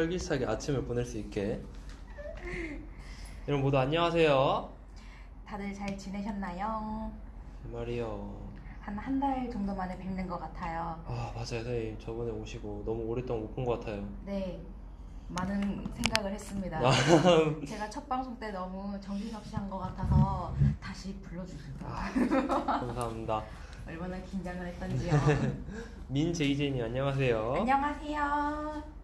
활기차게 아침을 보낼 수 있게 여러분 모두 안녕하세요 다들 잘 지내셨나요? 말이요 한 한 달 정도 만에 뵙는 것 같아요. 아 맞아요 선생님 저번에 오시고 너무 오랫동안 못 본 것 같아요 네, 많은 생각을 했습니다. 아. 제가 첫 방송 때 너무 정신없이 한 것 같아서 다시 불러주세요. 아, 감사합니다 얼마나 긴장을 했던지요. 민 제이제님 안녕하세요 안녕하세요.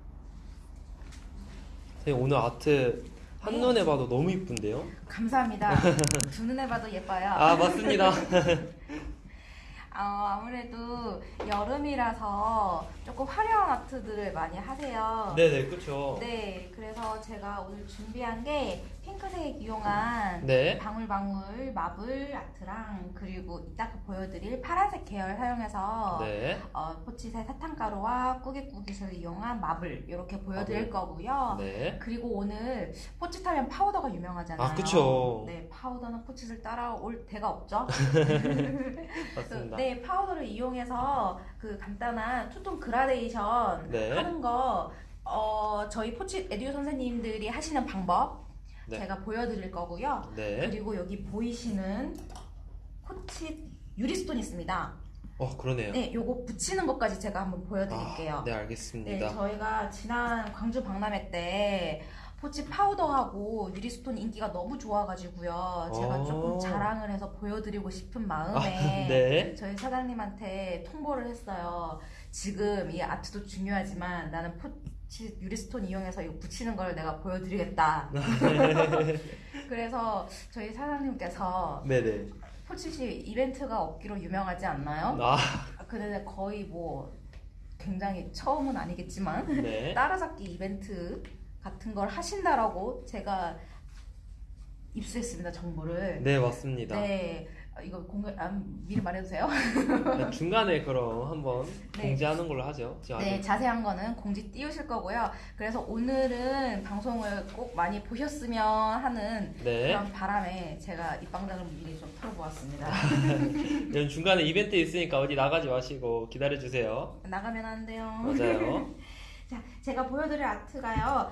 선생님 오늘 아트 한눈에 봐도 너무 이쁜데요 감사합니다. 두 눈에 봐도 예뻐요. 아 맞습니다 어, 아무래도 여름이라서 조금 화려한 아트들을 많이 하세요. 네네 그쵸 네, 그래서 제가 오늘 준비한 게 핑크색 이용한 네 방울방울 마블 아트랑 그리고 이따가 보여드릴 파란색 계열 사용해서 네. 어, 포치새 사탕가루와 꾸깃꾸깃을 이용한 마블 이렇게 보여드릴 마블. 거고요. 네. 그리고 오늘 포치타면 파우더가 유명하잖아요. 아, 그쵸. 네, 파우더는 포치를 따라올 데가 없죠. 맞습니다. 네, 파우더를 이용해서 그 간단한 투톤 그라데이션 네. 하는 거 어, 저희 포치 edu 선생님들이 하시는 방법 네. 제가 보여드릴 거고요. 네. 그리고 여기 보이시는 포치 유리스톤 있습니다. 어 그러네요. 네, 요거 붙이는 것까지 제가 한번 보여드릴게요. 아, 네 네, 알겠습니다. 저희가 지난 광주 박람회 때 포치 파우더하고 유리스톤 인기가 너무 좋아가지고요. 제가 어. 조금 자랑을 해서 보여드리고 싶은 마음에 아, 네. 저희 사장님한테 통보를 했어요. 지금 이 아트도 중요하지만 나는 포치 유리스톤 이용해서 이거 붙이는 걸 내가 보여드리겠다. 그래서 저희 사장님께서 네네. 포치시 이벤트가 없기로 유명하지 않나요? 아 아, 근데 거의 뭐 굉장히 처음은 아니겠지만 네. 따라잡기 이벤트 같은 걸 하신다라고 제가 입수했습니다 정보를. 네 맞습니다. 네, 아, 이거 공개 아, 미리 말해도 돼요? 네, 중간에 그럼 한번 네. 공지하는 걸로 하죠. 네, 자세한 거는 공지 띄우실 거고요. 그래서 오늘은 방송을 꼭 많이 보셨으면 하는 네. 그런 바람에 제가 입방장을 미리 좀 털어보았습니다. 여러분 중간에 이벤트 있으니까 어디 나가지 마시고 기다려 주세요. 나가면 안 돼요. 맞아요. 자, 제가 보여드릴 아트가요.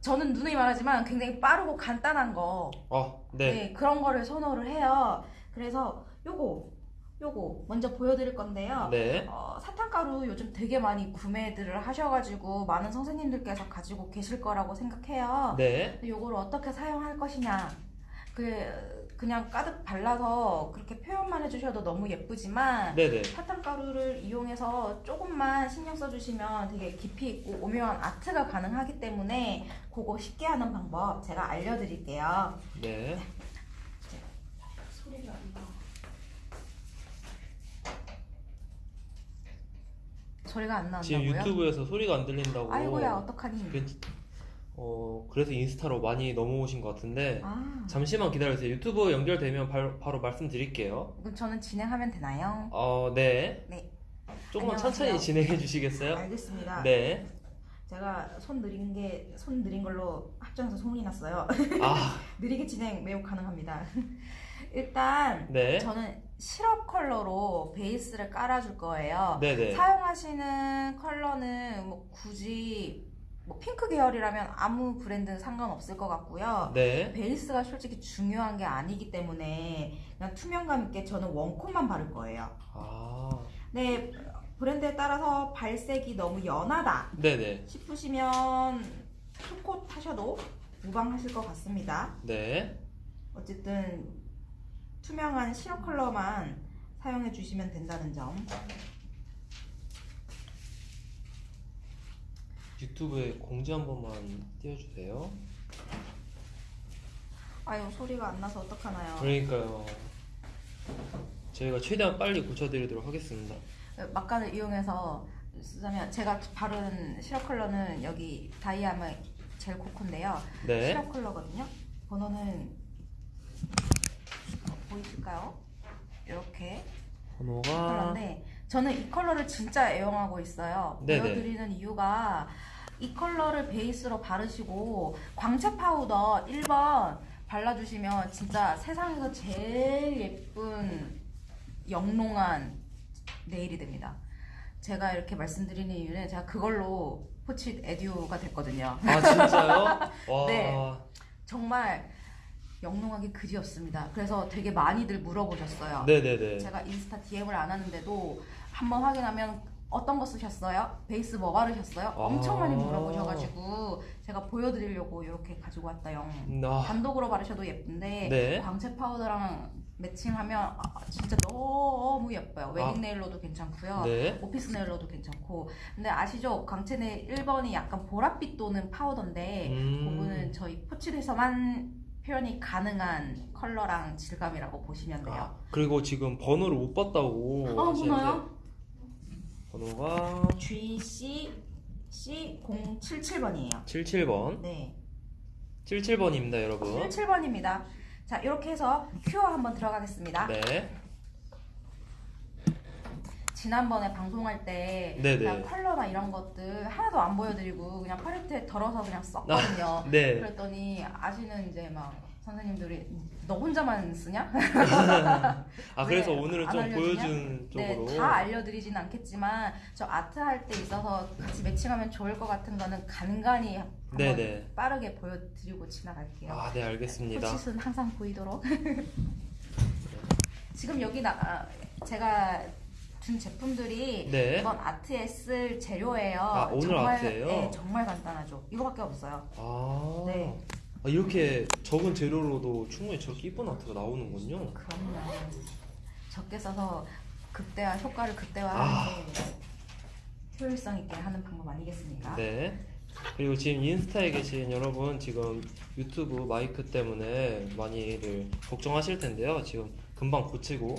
저는 누누이 말하지만 굉장히 빠르고 간단한 거, 어 네. 네, 그런 거를 선호를 해요. 그래서 요거, 요거 먼저 보여드릴 건데요. 네. 어, 사탕가루 요즘 되게 많이 구매들을 하셔가지고 많은 선생님들께서 가지고 계실 거라고 생각해요. 네. 요거를 어떻게 사용할 것이냐. 그, 그냥 가득 발라서 그렇게 표현만 해주셔도 너무 예쁘지만 네네. 사탕가루를 이용해서 조금만 신경 써주시면 되게 깊이 있고 오묘한 아트가 가능하기 때문에 그거 쉽게 하는 방법 제가 알려드릴게요. 네. 소리가 안 나. 안 나온다고요? 지금 유튜브에서 소리가 안 들린다고. 아이고야 어떡하니? 그- 어 그래서 인스타로 많이 넘어오신 것 같은데 아, 잠시만 기다려주세요. 유튜브 연결되면 바로, 바로 말씀드릴게요. 그럼 저는 진행하면 되나요? 어 네. 네. 조금만 안녕하세요. 천천히 진행해 주시겠어요? 알겠습니다. 네. 제가 손 느린 게 손 느린 걸로 합정해서 소문이 났어요. 아 느리게 진행 매우 가능합니다. 일단 네. 저는 시럽 컬러로 베이스를 깔아줄 거예요. 네네. 사용하시는 컬러는 뭐 굳이 뭐 핑크 계열이라면 아무 브랜드는 상관없을 것 같고요. 네. 베이스가 솔직히 중요한 게 아니기 때문에 그냥 투명감 있게 저는 원콧만 바를 거예요. 아 네, 브랜드에 따라서 발색이 너무 연하다 네네. 싶으시면 투콧 하셔도 무방하실 것 같습니다. 네. 어쨌든 투명한 시럽 컬러만 사용해 주시면 된다는 점. 유튜브에 공지 한 번만 띄워주세요. 아유 소리가 안 나서 어떡하나요? 그러니까요. 저희가 최대한 빨리 고쳐드리도록 하겠습니다. 막간을 이용해서 쓰자면 제가 바른 시럽 컬러는 여기 다이아마 젤 코코인데요. 네. 시럽 컬러거든요. 번호는 어, 보이실까요? 이렇게 번호가 컬러인데 저는 이 컬러를 진짜 애용하고 있어요. 네네. 보여드리는 이유가 이 컬러를 베이스로 바르시고 광채 파우더 1번 발라주시면 진짜 세상에서 제일 예쁜 영롱한 네일이 됩니다. 제가 이렇게 말씀드리는 이유는 제가 그걸로 포치 edu가 됐거든요. 아 진짜요? 와. 네. 정말 영롱하게 그지 없습니다. 그래서 되게 많이들 물어보셨어요. 네네네. 제가 인스타 DM을 안 하는데도 한번 확인하면 어떤 거 쓰셨어요? 베이스 뭐 바르셨어요? 엄청 많이 아. 물어보셔가지고 제가 보여드리려고 이렇게 가지고 왔다요. 아, 단독으로 바르셔도 예쁜데 네. 광채 파우더랑 매칭하면 아, 진짜 너무 예뻐요. 웨딩 아. 네일로도 괜찮고요. 네. 오피스 네일로도 괜찮고. 근데 아시죠? 광채 네일 1번이 약간 보랏빛 도는 파우더인데 음. 그거는 저희 포치에서만 표현이 가능한 컬러랑 질감이라고 보시면 돼요. 아, 그리고 지금 번호를 못 봤다고. 아, 뭐나요? 번호가 GC C077번이에요. 77번. 네. 77번입니다, 여러분. 77번입니다. 자, 이렇게 해서 큐어 한번 들어가겠습니다. 네. 지난번에 방송할 때. 그냥 컬러나 이런 것들 하나도 안 보여드리고 그냥 팔레트에 덜어서 그냥 썼거든요. 네. 그랬더니 아시는 이제 막 선생님들이 너 혼자만 쓰냐? 아, 그래서 왜 오늘은 안좀 알려주냐? 보여준 쪽으로. 네, 다 알려드리진 않겠지만 저 아트 할 때 있어서 같이 매칭하면 좋을 것 같은 거는 간간히 한번 네네. 빠르게 보여드리고 지나갈게요. 아, 네, 알겠습니다. 포칫은 항상 보이도록. 지금 여기 나 아, 제가 준 제품들이 네. 이번 아트에 쓸 재료예요. 아, 오늘 정말, 아트예요? 네, 정말 간단하죠. 이거밖에 없어요. 아. 네. 아, 이렇게 적은 재료로도 충분히 저렇게 이쁜 아트가 나오는군요. 그럼요. 적게 써서 극대화 효과를 아. 극대화하는 게 효율성 있게 하는 방법 아니겠습니까? 네. 그리고 지금 인스타에 계신 여러분 지금 유튜브 마이크 때문에 많이들 걱정하실 텐데요. 지금 금방 고치고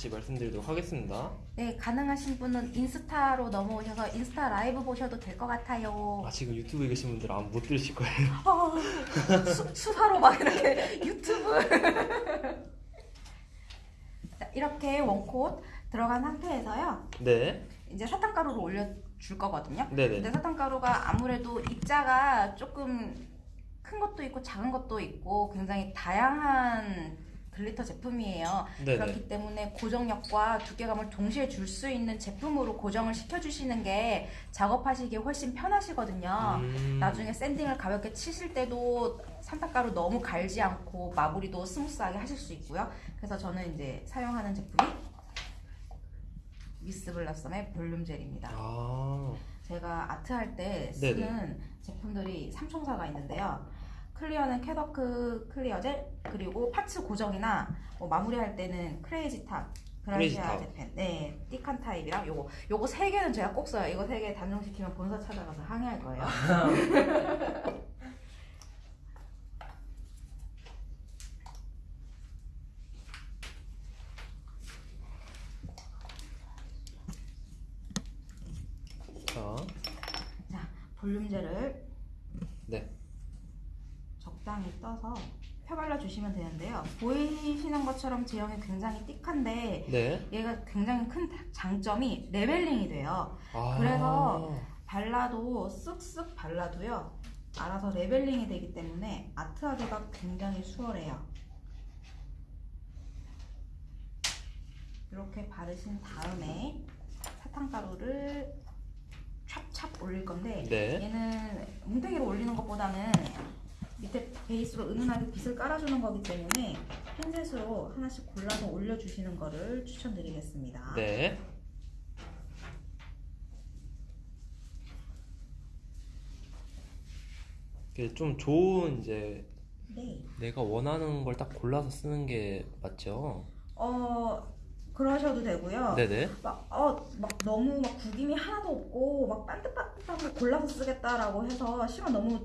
다시 말씀드리도록 하겠습니다. 네, 가능하신 분은 인스타로 넘어오셔서 인스타 라이브 보셔도 될 것 같아요. 아 지금 유튜브에 계신 분들은 아마 못 들으실 거예요. 아, 수, 수화로 막 이렇게 유튜브. 자, 이렇게 one coat 들어간 상태에서요. 네. 이제 사탕가루를 올려줄 거거든요. 네네. 근데 사탕가루가 아무래도 입자가 조금 큰 것도 있고 작은 것도 있고 굉장히 다양한 glitter 제품이에요. 네네. 그렇기 때문에 고정력과 두께감을 동시에 줄 수 있는 제품으로 고정을 시켜주시는 게 작업하시기에 훨씬 편하시거든요. 음. 나중에 sanding을 가볍게 치실 때도 사탕가루 너무 갈지 않고 마무리도 스무스하게 하실 수 있고요. 그래서 저는 이제 사용하는 제품이 미스 블라썸의 볼륨 젤입니다. 아. 제가 아트 할때 네네. 쓰는 제품들이 삼총사가 있는데요. clear는 캐더크 clear 젤 그리고 parts 고정이나 뭐 마무리할 때는 크레이지 탑 그라시아 탑. 제펜 네 thick한 타입이랑 요거 요거 세 개는 제가 꼭 써요. 이거 세 개 단종시키면 본사 찾아가서 항의할 거예요. 자. 자 볼륨 젤을 네. 적당히 떠서 펴발라 주시면 되는데요. 보이시는 것처럼 제형이 굉장히 thick한데 네. 얘가 굉장히 큰 장점이 leveling이 돼요. 아. 그래서 발라도 쓱쓱 발라도요. 알아서 leveling이 되기 때문에 아트하기가 굉장히 수월해요. 이렇게 바르신 다음에 사탕가루를 찹찹 올릴 건데 네. 얘는 뭉탱이로 올리는 것보다는 밑에 베이스로 은은하게 빗을 깔아주는 거기 때문에 핀셋으로 하나씩 골라서 올려주시는 거를 추천드리겠습니다. 네. 좀 좋은 이제 네. 내가 원하는 걸 딱 골라서 쓰는 게 맞죠? 어 그러셔도 되고요. 네네. 막, 어, 막 너무 막 구김이 하나도 없고 막 반듯반듯한 거 골라서 쓰겠다라고 해서 시간 너무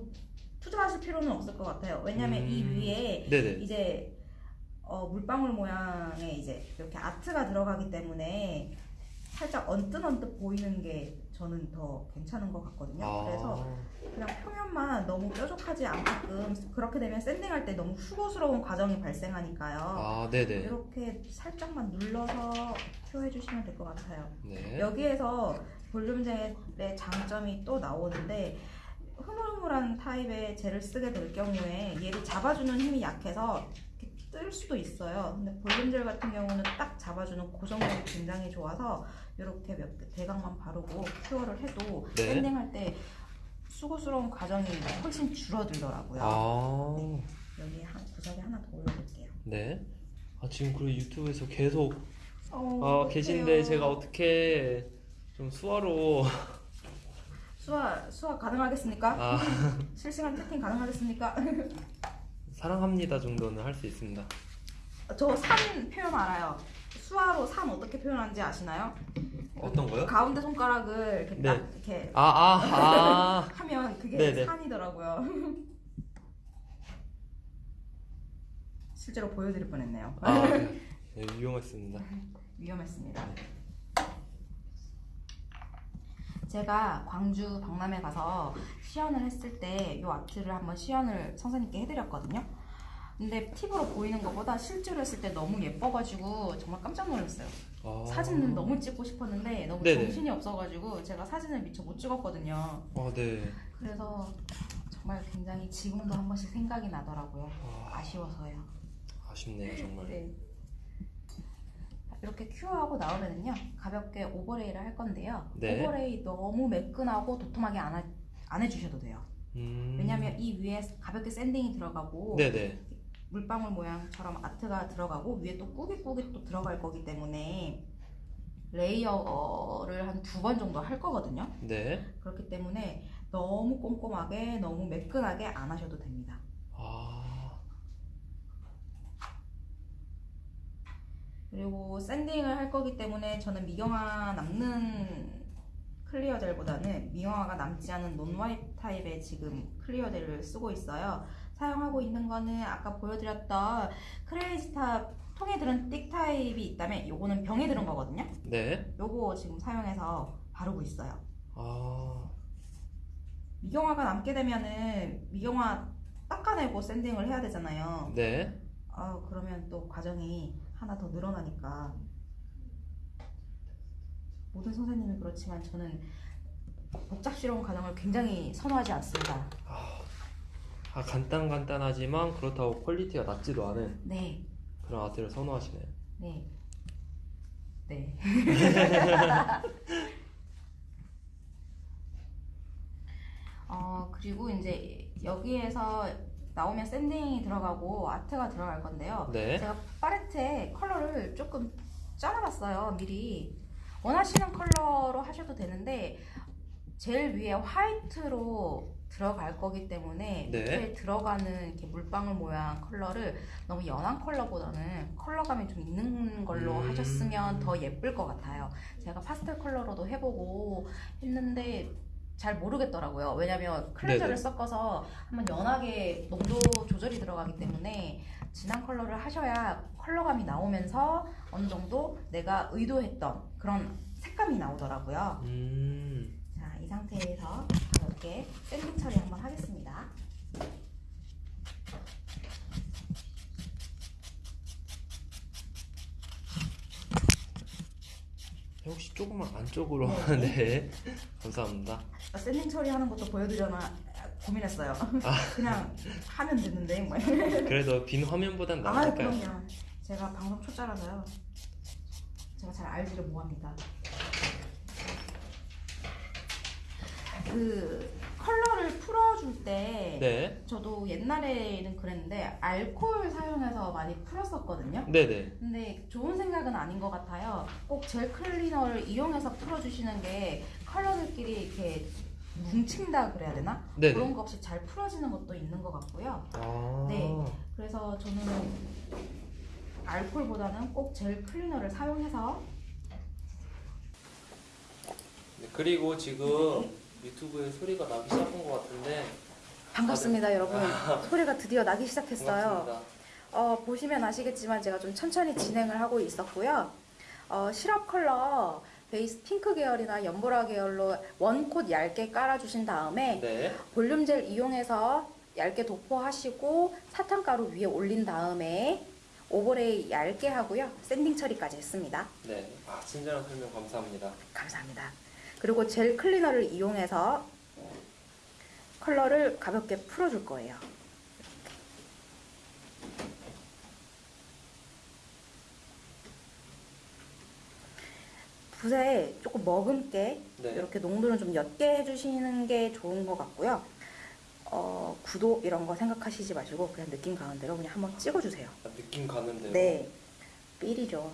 투자하실 필요는 없을 것 같아요. 왜냐면 음. 이 위에 네네. 이제 어, 물방울 모양의 이제 이렇게 아트가 들어가기 때문에 살짝 언뜻 언뜻 보이는 게 저는 더 괜찮은 것 같거든요. 그래서 아, 그냥 표면만 너무 뾰족하지 않게끔 그렇게 되면 샌딩할 때 너무 수고스러운 과정이 발생하니까요. 아, 네네. 이렇게 살짝만 눌러서 표해 주시면 될 것 같아요. 네. 여기에서 볼륨젤의 장점이 또 나오는데 흐물흐물한 타입의 젤을 쓰게 될 경우에 얘를 잡아주는 힘이 약해서 뜰 수도 있어요. 근데 볼륨젤 같은 경우는 딱 잡아주는 고정력이 굉장히 좋아서 이렇게 몇 개 대각만 바르고 큐어를 해도 네. 샌딩할 때 수고스러운 과정이 훨씬 줄어들더라고요. 아, 여기 한 구석에 하나 더 올려볼게요. 네. 아, 지금 그리고 유튜브에서 계속 어, 어, 어떡해요. 계신데 제가 어떻게 좀 수화로 수화 수화 가능하겠습니까? 아, 실시간 채팅 가능하겠습니까? 사랑합니다 정도는 할 수 있습니다. 저 산 표현 알아요. 수화로 산 어떻게 표현하는지 아시나요? 어떤 거요? 가운데 손가락을 이렇게 네. 딱 이렇게 아, 아, 아. 하면 그게 네네. 산이더라고요. 실제로 보여드릴 뻔했네요. 아, 네. 네, 유용했습니다. 위험했습니다. 제가 광주 박람회 가서 시연을 했을 때 이 아트를 한번 시연을 선생님께 해드렸거든요. 근데 팁으로 보이는 것보다 실제로 했을 때 너무 예뻐가지고 정말 깜짝 놀랐어요. 아. 사진은 너무 찍고 싶었는데 너무 네네. 정신이 없어가지고 제가 사진을 미처 못 찍었거든요. 아, 네. 그래서 정말 굉장히 지금도 한 번씩 생각이 나더라고요. 아, 아쉬워서요. 아쉽네요, 정말. 네. 이렇게 cure하고 나오면은요 가볍게 overlay를 할 건데요. 네. overlay 너무 매끈하고 도톰하게 안, 하- 안 해주셔도 돼요. 음. 왜냐하면 이 위에 가볍게 sanding이 들어가고 네네. 물방울 모양처럼 아트가 들어가고 위에 또 꾸깃꾸깃 또 들어갈 거기 때문에 layer를 한 두 번 정도 할 거거든요. 네. 그렇기 때문에 너무 꼼꼼하게 너무 매끈하게 안 하셔도 됩니다. 아, 그리고 sanding을 할 거기 때문에 저는 미경화 남는 clear 젤보다는 미경화가 남지 않은 non-wipe 타입의 지금 clear 젤을 쓰고 있어요. 사용하고 있는 거는 아까 보여드렸던 크레이지타 통에 들은 thick 타입이 있다면 요거는 병에 들은 거거든요. 네. 요거 지금 사용해서 바르고 있어요. 아, 미경화가 남게 되면은 미경화 닦아내고 sanding을 해야 되잖아요. 네. 아 그러면 또 과정이 하나 더 늘어나니까 모든 선생님이 그렇지만 저는 복잡스러운 과정을 굉장히 선호하지 않습니다. 아, 간단 간단하지만 그렇다고 quality가 낮지도 않은 네, 그런 아트를 선호하시네요. 네, 네. 어 그리고 이제 여기에서 나오면 sanding이 들어가고 아트가 들어갈 건데요. 네. 제가 팔레트에 컬러를 조금 짜놔봤어요 미리 원하시는 컬러로 하셔도 되는데 제일 위에 화이트로 들어갈 거기 때문에 네. 밑에 들어가는 이렇게 물방울 모양 컬러를 너무 연한 컬러보다는 컬러감이 좀 있는 걸로 음. 하셨으면 더 예쁠 것 같아요 제가 파스텔 컬러로도 해보고 했는데 잘 모르겠더라고요 왜냐면 클렌저를 네네. 섞어서 한번 연하게 농도 조절이 들어가기 때문에 진한 컬러를 하셔야 컬러감이 나오면서 어느 정도 내가 의도했던 그런 색감이 나오더라고요. 음. 자, 이 상태에서 이렇게 sanding 처리 한번 하겠습니다. 혹시 조금만 안쪽으로 네. 네. 감사합니다. 아, sanding 처리하는 것도 보여드려나 고민했어요. 아. 그냥 하면 되는데. 뭐. 그래도 빈 화면보단 아, 나을까요? 그럼요. 제가 방송 초짜라서요. 제가 잘 알지를 못합니다. 그 컬러를 풀어줄 때 네. 저도 옛날에는 그랬는데 알코올 사용해서 많이 풀었었거든요. 네네. 근데 좋은 생각은 아닌 것 같아요. 꼭 젤 클리너를 이용해서 풀어주시는 게 컬러들끼리 이렇게 뭉친다 그래야 되나? 네네. 그런 거 없이 잘 풀어지는 것도 있는 것 같고요. 아. 네. 그래서 저는 알코올보다는 꼭 젤 클리너를 사용해서 네, 그리고 지금 유튜브에 소리가 나기 시작한 것 같은데 반갑습니다, 여러분. 소리가 드디어 나기 시작했어요. 어, 보시면 아시겠지만 제가 좀 천천히 진행을 하고 있었고요. 어, 시럽 컬러 베이스 핑크 계열이나 연보라 계열로 one coat 얇게 깔아주신 다음에 네. 볼륨 젤 이용해서 얇게 도포하시고 사탕가루 위에 올린 다음에 overlay 얇게 하고요. sanding 처리까지 했습니다. 네. 아, 친절한 설명 감사합니다. 감사합니다. 그리고 젤 클리너를 이용해서 컬러를 가볍게 풀어줄 거예요. 붓에 조금 머금게 네. 이렇게 농도를 좀 옅게 해주시는 게 좋은 것 같고요. 어, 구도 이런 거 생각하시지 마시고 그냥 느낌 가는 대로 그냥 한번 찍어주세요. 아, 느낌 가는 대로. 네, 삘이죠.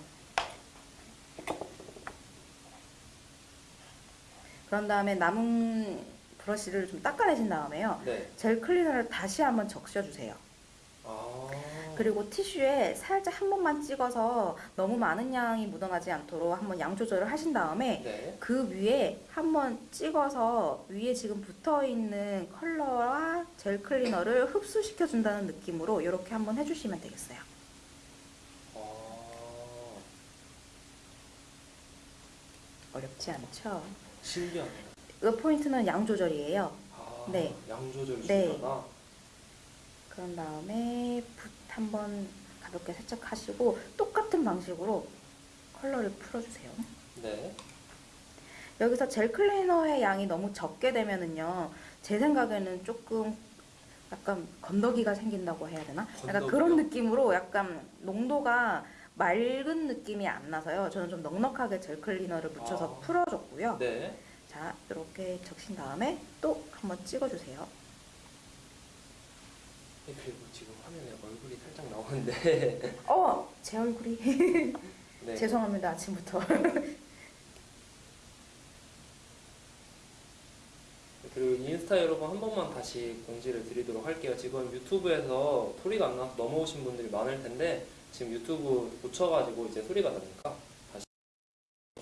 그런 다음에 남은 브러쉬를 좀 닦아내신 다음에요. 네. 젤 클리너를 다시 한번 적셔주세요. 아. 그리고 티슈에 살짝 한 번만 찍어서 너무 많은 양이 묻어나지 않도록 한번 양 조절을 하신 다음에 네. 그 위에 한번 찍어서 위에 지금 붙어 있는 컬러와 젤 클리너를 흡수시켜 준다는 느낌으로 이렇게 한번 해주시면 되겠어요. 아. 어렵지 않죠? 신기하네요. 이 포인트는 양 조절이에요. 아. 네. 양 조절 네. 중요하나? 그런 다음에 붓 한번 가볍게 살짝 하시고 똑같은 방식으로 컬러를 풀어주세요. 네. 여기서 젤 클리너의 양이 너무 적게 되면은요, 제 생각에는 조금 약간 건더기가 생긴다고 해야 되나? 약간 건더기요? 그런 느낌으로 약간 농도가 맑은 느낌이 안 나서요. 저는 좀 넉넉하게 젤 클리너를 묻혀서 아. 풀어줬고요. 네. 자, 이렇게 적신 다음에 또 한번 찍어주세요. 네, 그리고 지금 화면에 얼굴이 살짝 나오는데. 어, 제 얼굴이 네. 죄송합니다 아침부터. 그리고 인스타 여러분 한 번만 다시 공지를 드리도록 할게요. 지금 유튜브에서 소리가 안 나서 넘어오신 분들이 많을 텐데 지금 유튜브 고쳐가지고 이제 소리가 나니까 다시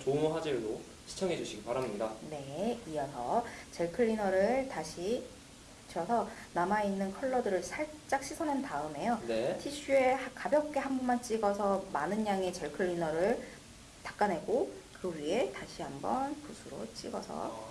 좋은 화질로 시청해 주시기 바랍니다. 네, 이어서 젤 클리너를 다시 묻혀서 남아있는 컬러들을 살짝 씻어낸 다음에요. 네. 티슈에 하- 가볍게 한 번만 찍어서 많은 양의 젤 클리너를 닦아내고 그 위에 다시 한번 붓으로 찍어서 아,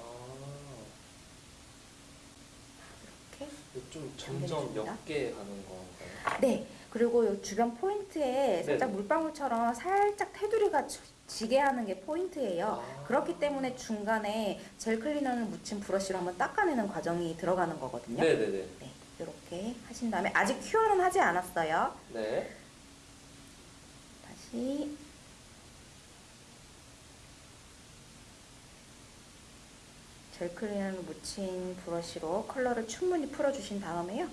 이렇게 좀 점점 당겨줍니다. 옅게 가는 건가요? 네 그리고 요 주변 포인트에 살짝 네. 물방울처럼 살짝 테두리가 지- 지게 하는 게 포인트예요. 아. 그렇기 때문에 중간에 젤 클리너를 묻힌 브러쉬로 한번 닦아내는 과정이 들어가는 거거든요. 네네네. 네, 이렇게 하신 다음에 아직 cure는 하지 않았어요. 네. 다시 젤 클리너를 묻힌 브러쉬로 컬러를 충분히 풀어주신 다음에요.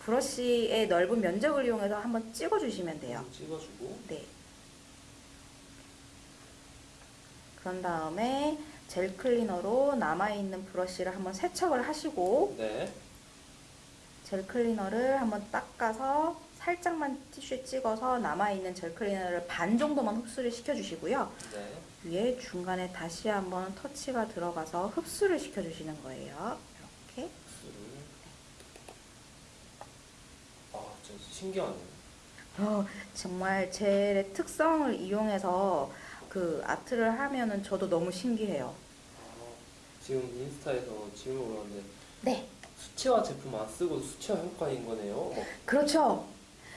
브러쉬의 넓은 면적을 이용해서 한번 찍어주시면 돼요. 좀 찍어주고. 네. 그런 다음에 젤 클리너로 남아있는 브러쉬를 한번 세척을 하시고 네. 젤 클리너를 한번 닦아서 살짝만 티슈에 찍어서 남아있는 젤 클리너를 반 정도만 흡수를 시켜주시고요. 네. 위에 중간에 다시 한번 터치가 들어가서 흡수를 시켜주시는 거예요. 이렇게. 흡수를. 아, 진짜 신기하네요. 어, 정말 젤의 특성을 이용해서 그 아트를 하면은 저도 너무 신기해요. 아, 지금 인스타에서 질문 올라왔는데 네, 수채화 제품 안 쓰고 수채화 효과인 거네요. 뭐, 그렇죠.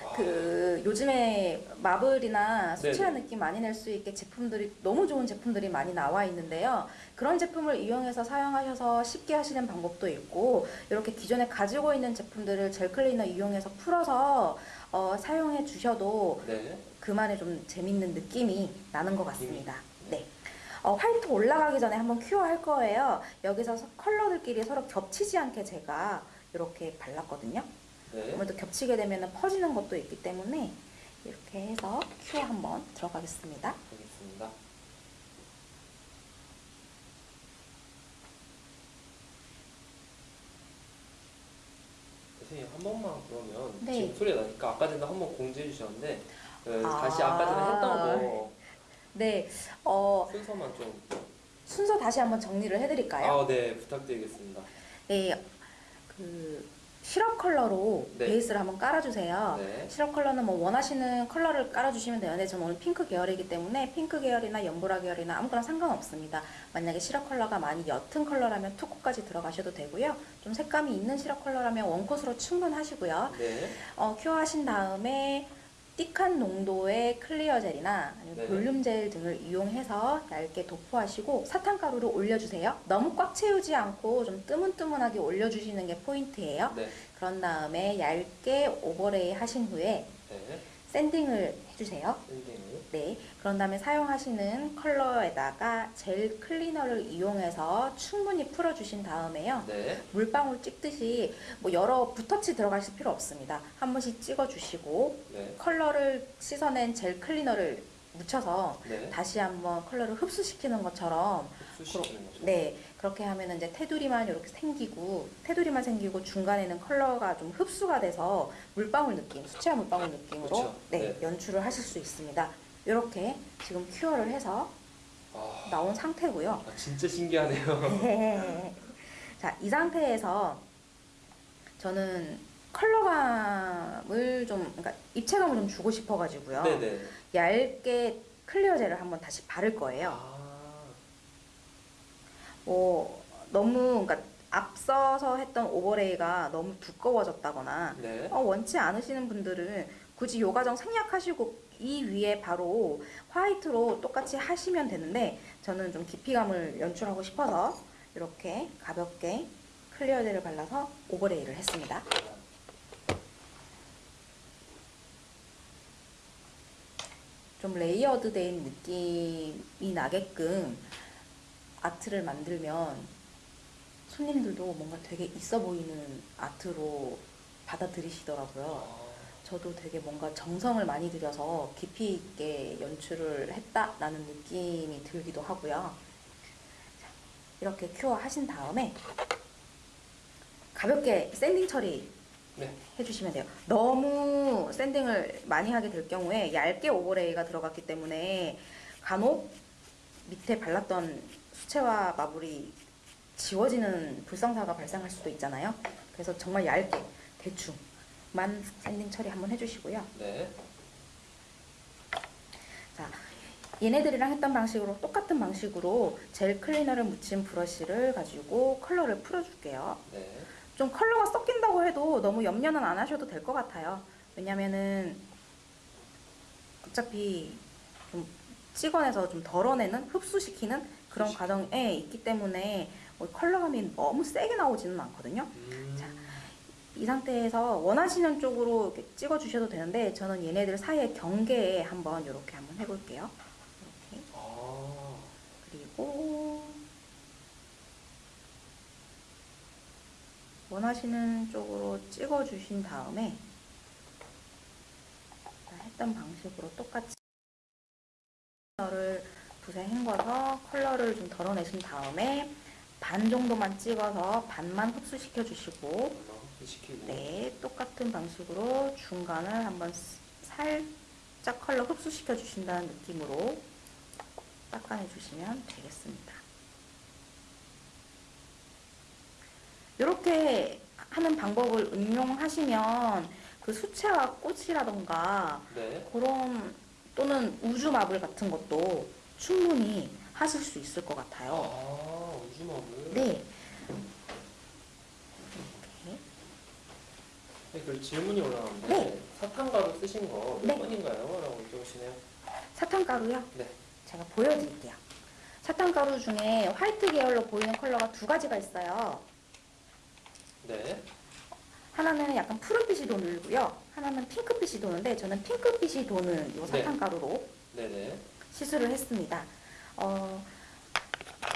아, 그 요즘에 마블이나 수채화 네네. 느낌 많이 낼 수 있게 제품들이 너무 좋은 제품들이 많이 나와 있는데요. 그런 제품을 이용해서 사용하셔서 쉽게 하시는 방법도 있고 이렇게 기존에 가지고 있는 제품들을 젤 클리너 이용해서 풀어서 어, 사용해 주셔도 네. 그만의 좀 재밌는 느낌이 나는 것 같습니다. 네. 어, 화이트 올라가기 전에 한번 큐어 할 거예요. 여기서 서- 컬러들끼리 서로 겹치지 않게 제가 이렇게 발랐거든요. 네. 아무래도 겹치게 되면 퍼지는 것도 있기 때문에 이렇게 해서 큐어 한번 들어가겠습니다. 선생님 한 번만 그러면 네. 지금 소리가 나니까 아까 전에 한 번 공지해 주셨는데 그 아. 다시 아까 전에 했던 거 네, 어, 순서만 좀 순서 다시 한번 정리를 해드릴까요? 아, 네 부탁드리겠습니다. 네, 그 시럽 컬러로 네. 베이스를 한번 깔아주세요. 네. 시럽 컬러는 뭐 원하시는 컬러를 깔아주시면 되는데 저는 오늘 핑크 계열이기 때문에 핑크 계열이나 연보라 계열이나 아무거나 상관없습니다. 만약에 시럽 컬러가 많이 옅은 컬러라면 two coat까지 들어가셔도 되고요. 좀 색감이 있는 시럽 컬러라면 one coat으로 충분하시고요. 네. 어, cure하신 다음에 thick한 농도의 clear 젤이나 네. 볼륨 젤 등을 이용해서 얇게 도포하시고 사탕가루를 올려주세요. 너무 꽉 채우지 않고 좀 뜨문뜨문하게 올려주시는 게 포인트예요. 네. 그런 다음에 얇게 overlay 하신 후에 네. sanding을 해주세요. 네, 그런 다음에 사용하시는 컬러에다가 젤 클리너를 이용해서 충분히 풀어주신 다음에요. 네. 물방울 찍듯이 뭐 여러 붓터치 들어가실 필요 없습니다. 한 번씩 찍어주시고 네. 컬러를 씻어낸 젤 클리너를 묻혀서 네. 다시 한번 컬러를 흡수시키는 것처럼 흡수시키는 거죠. 네 그렇게 하면 이제 테두리만 이렇게 생기고 테두리만 생기고 중간에는 컬러가 좀 흡수가 돼서 물방울 느낌 수채화 물방울 느낌으로 그쵸. 네, 네. 연출을 하실 수 있습니다. 이렇게 지금 cure를 해서 아, 나온 상태고요. 아, 진짜 신기하네요. 자, 이 상태에서 저는 컬러감을 좀, 그러니까 입체감을 좀 주고 싶어가지고요. 네네. 얇게 clear 젤을 한번 다시 바를 거예요. 아, 뭐, 너무, 그러니까 앞서서 했던 overlay가 너무 두꺼워졌다거나, 네. 어, 원치 않으시는 분들은 굳이 요 과정 생략하시고 이 위에 바로 화이트로 똑같이 하시면 되는데 저는 좀 깊이감을 연출하고 싶어서 이렇게 가볍게 clear 젤을 발라서 overlay를 했습니다. 좀 layered 된 느낌이 나게끔 아트를 만들면 손님들도 뭔가 되게 있어 보이는 아트로 받아들이시더라고요. 아, 저도 되게 뭔가 정성을 많이 들여서 깊이 있게 연출을 했다라는 느낌이 들기도 하고요. 자, 이렇게 cure 하신 다음에 가볍게 sanding 처리 네. 해주시면 돼요. 너무 sanding을 많이 하게 될 경우에 얇게 overlay가 들어갔기 때문에 간혹 밑에 발랐던 수채화 marble이 지워지는 불상사가 발생할 수도 있잖아요. 그래서 정말 얇게 대충만 sanding 처리 한번 해주시고요. 네. 자, 얘네들이랑 했던 방식으로 똑같은 방식으로 gel cleaner를 묻힌 브러쉬를 가지고 컬러를 풀어줄게요. 네. 좀 컬러가 섞인다고 해도 너무 염려는 안 하셔도 될 것 같아요. 왜냐면은 어차피 좀 찍어내서 좀 덜어내는 흡수시키는 그런 흡수시키는. 과정에 있기 때문에 뭐 컬러감이 너무 세게 나오지는 않거든요. 음, 자, 이 상태에서 원하시는 쪽으로 이렇게 찍어 주셔도 되는데 저는 얘네들 사이의 경계에 한번 이렇게 한번 해볼게요. 이렇게 아, 그리고 원하시는 쪽으로 찍어 주신 다음에 아까 했던 방식으로 똑같이 컬러를 붓에 헹궈서 컬러를 좀 덜어내신 다음에 반 정도만 찍어서 반만 흡수시켜 주시고. 네, 똑같은 방식으로 중간을 한번 스- 살짝 컬러 흡수시켜 주신다는 느낌으로 닦아내 주시면 되겠습니다. 이렇게 하는 방법을 응용하시면 그 수채화 꽃이라던가 네. 그런 또는 우주 마블 같은 것도 충분히 하실 수 있을 것 같아요. 아, 우주마블. 네. 네, 그 질문이 올라왔는데 네. 사탕가루 쓰신 거몇 네. 번인가요? 라고 여쭤보시네요. 사탕가루요? 네. 제가 보여드릴게요. 사탕가루 중에 화이트 계열로 보이는 컬러가 두 가지가 있어요. 네. 하나는 약간 푸른빛이 도는고요. 하나는 핑크빛이 도는데 저는 핑크빛이 도는 이 네. 사탕가루로 네 네. 시술을 했습니다. 어,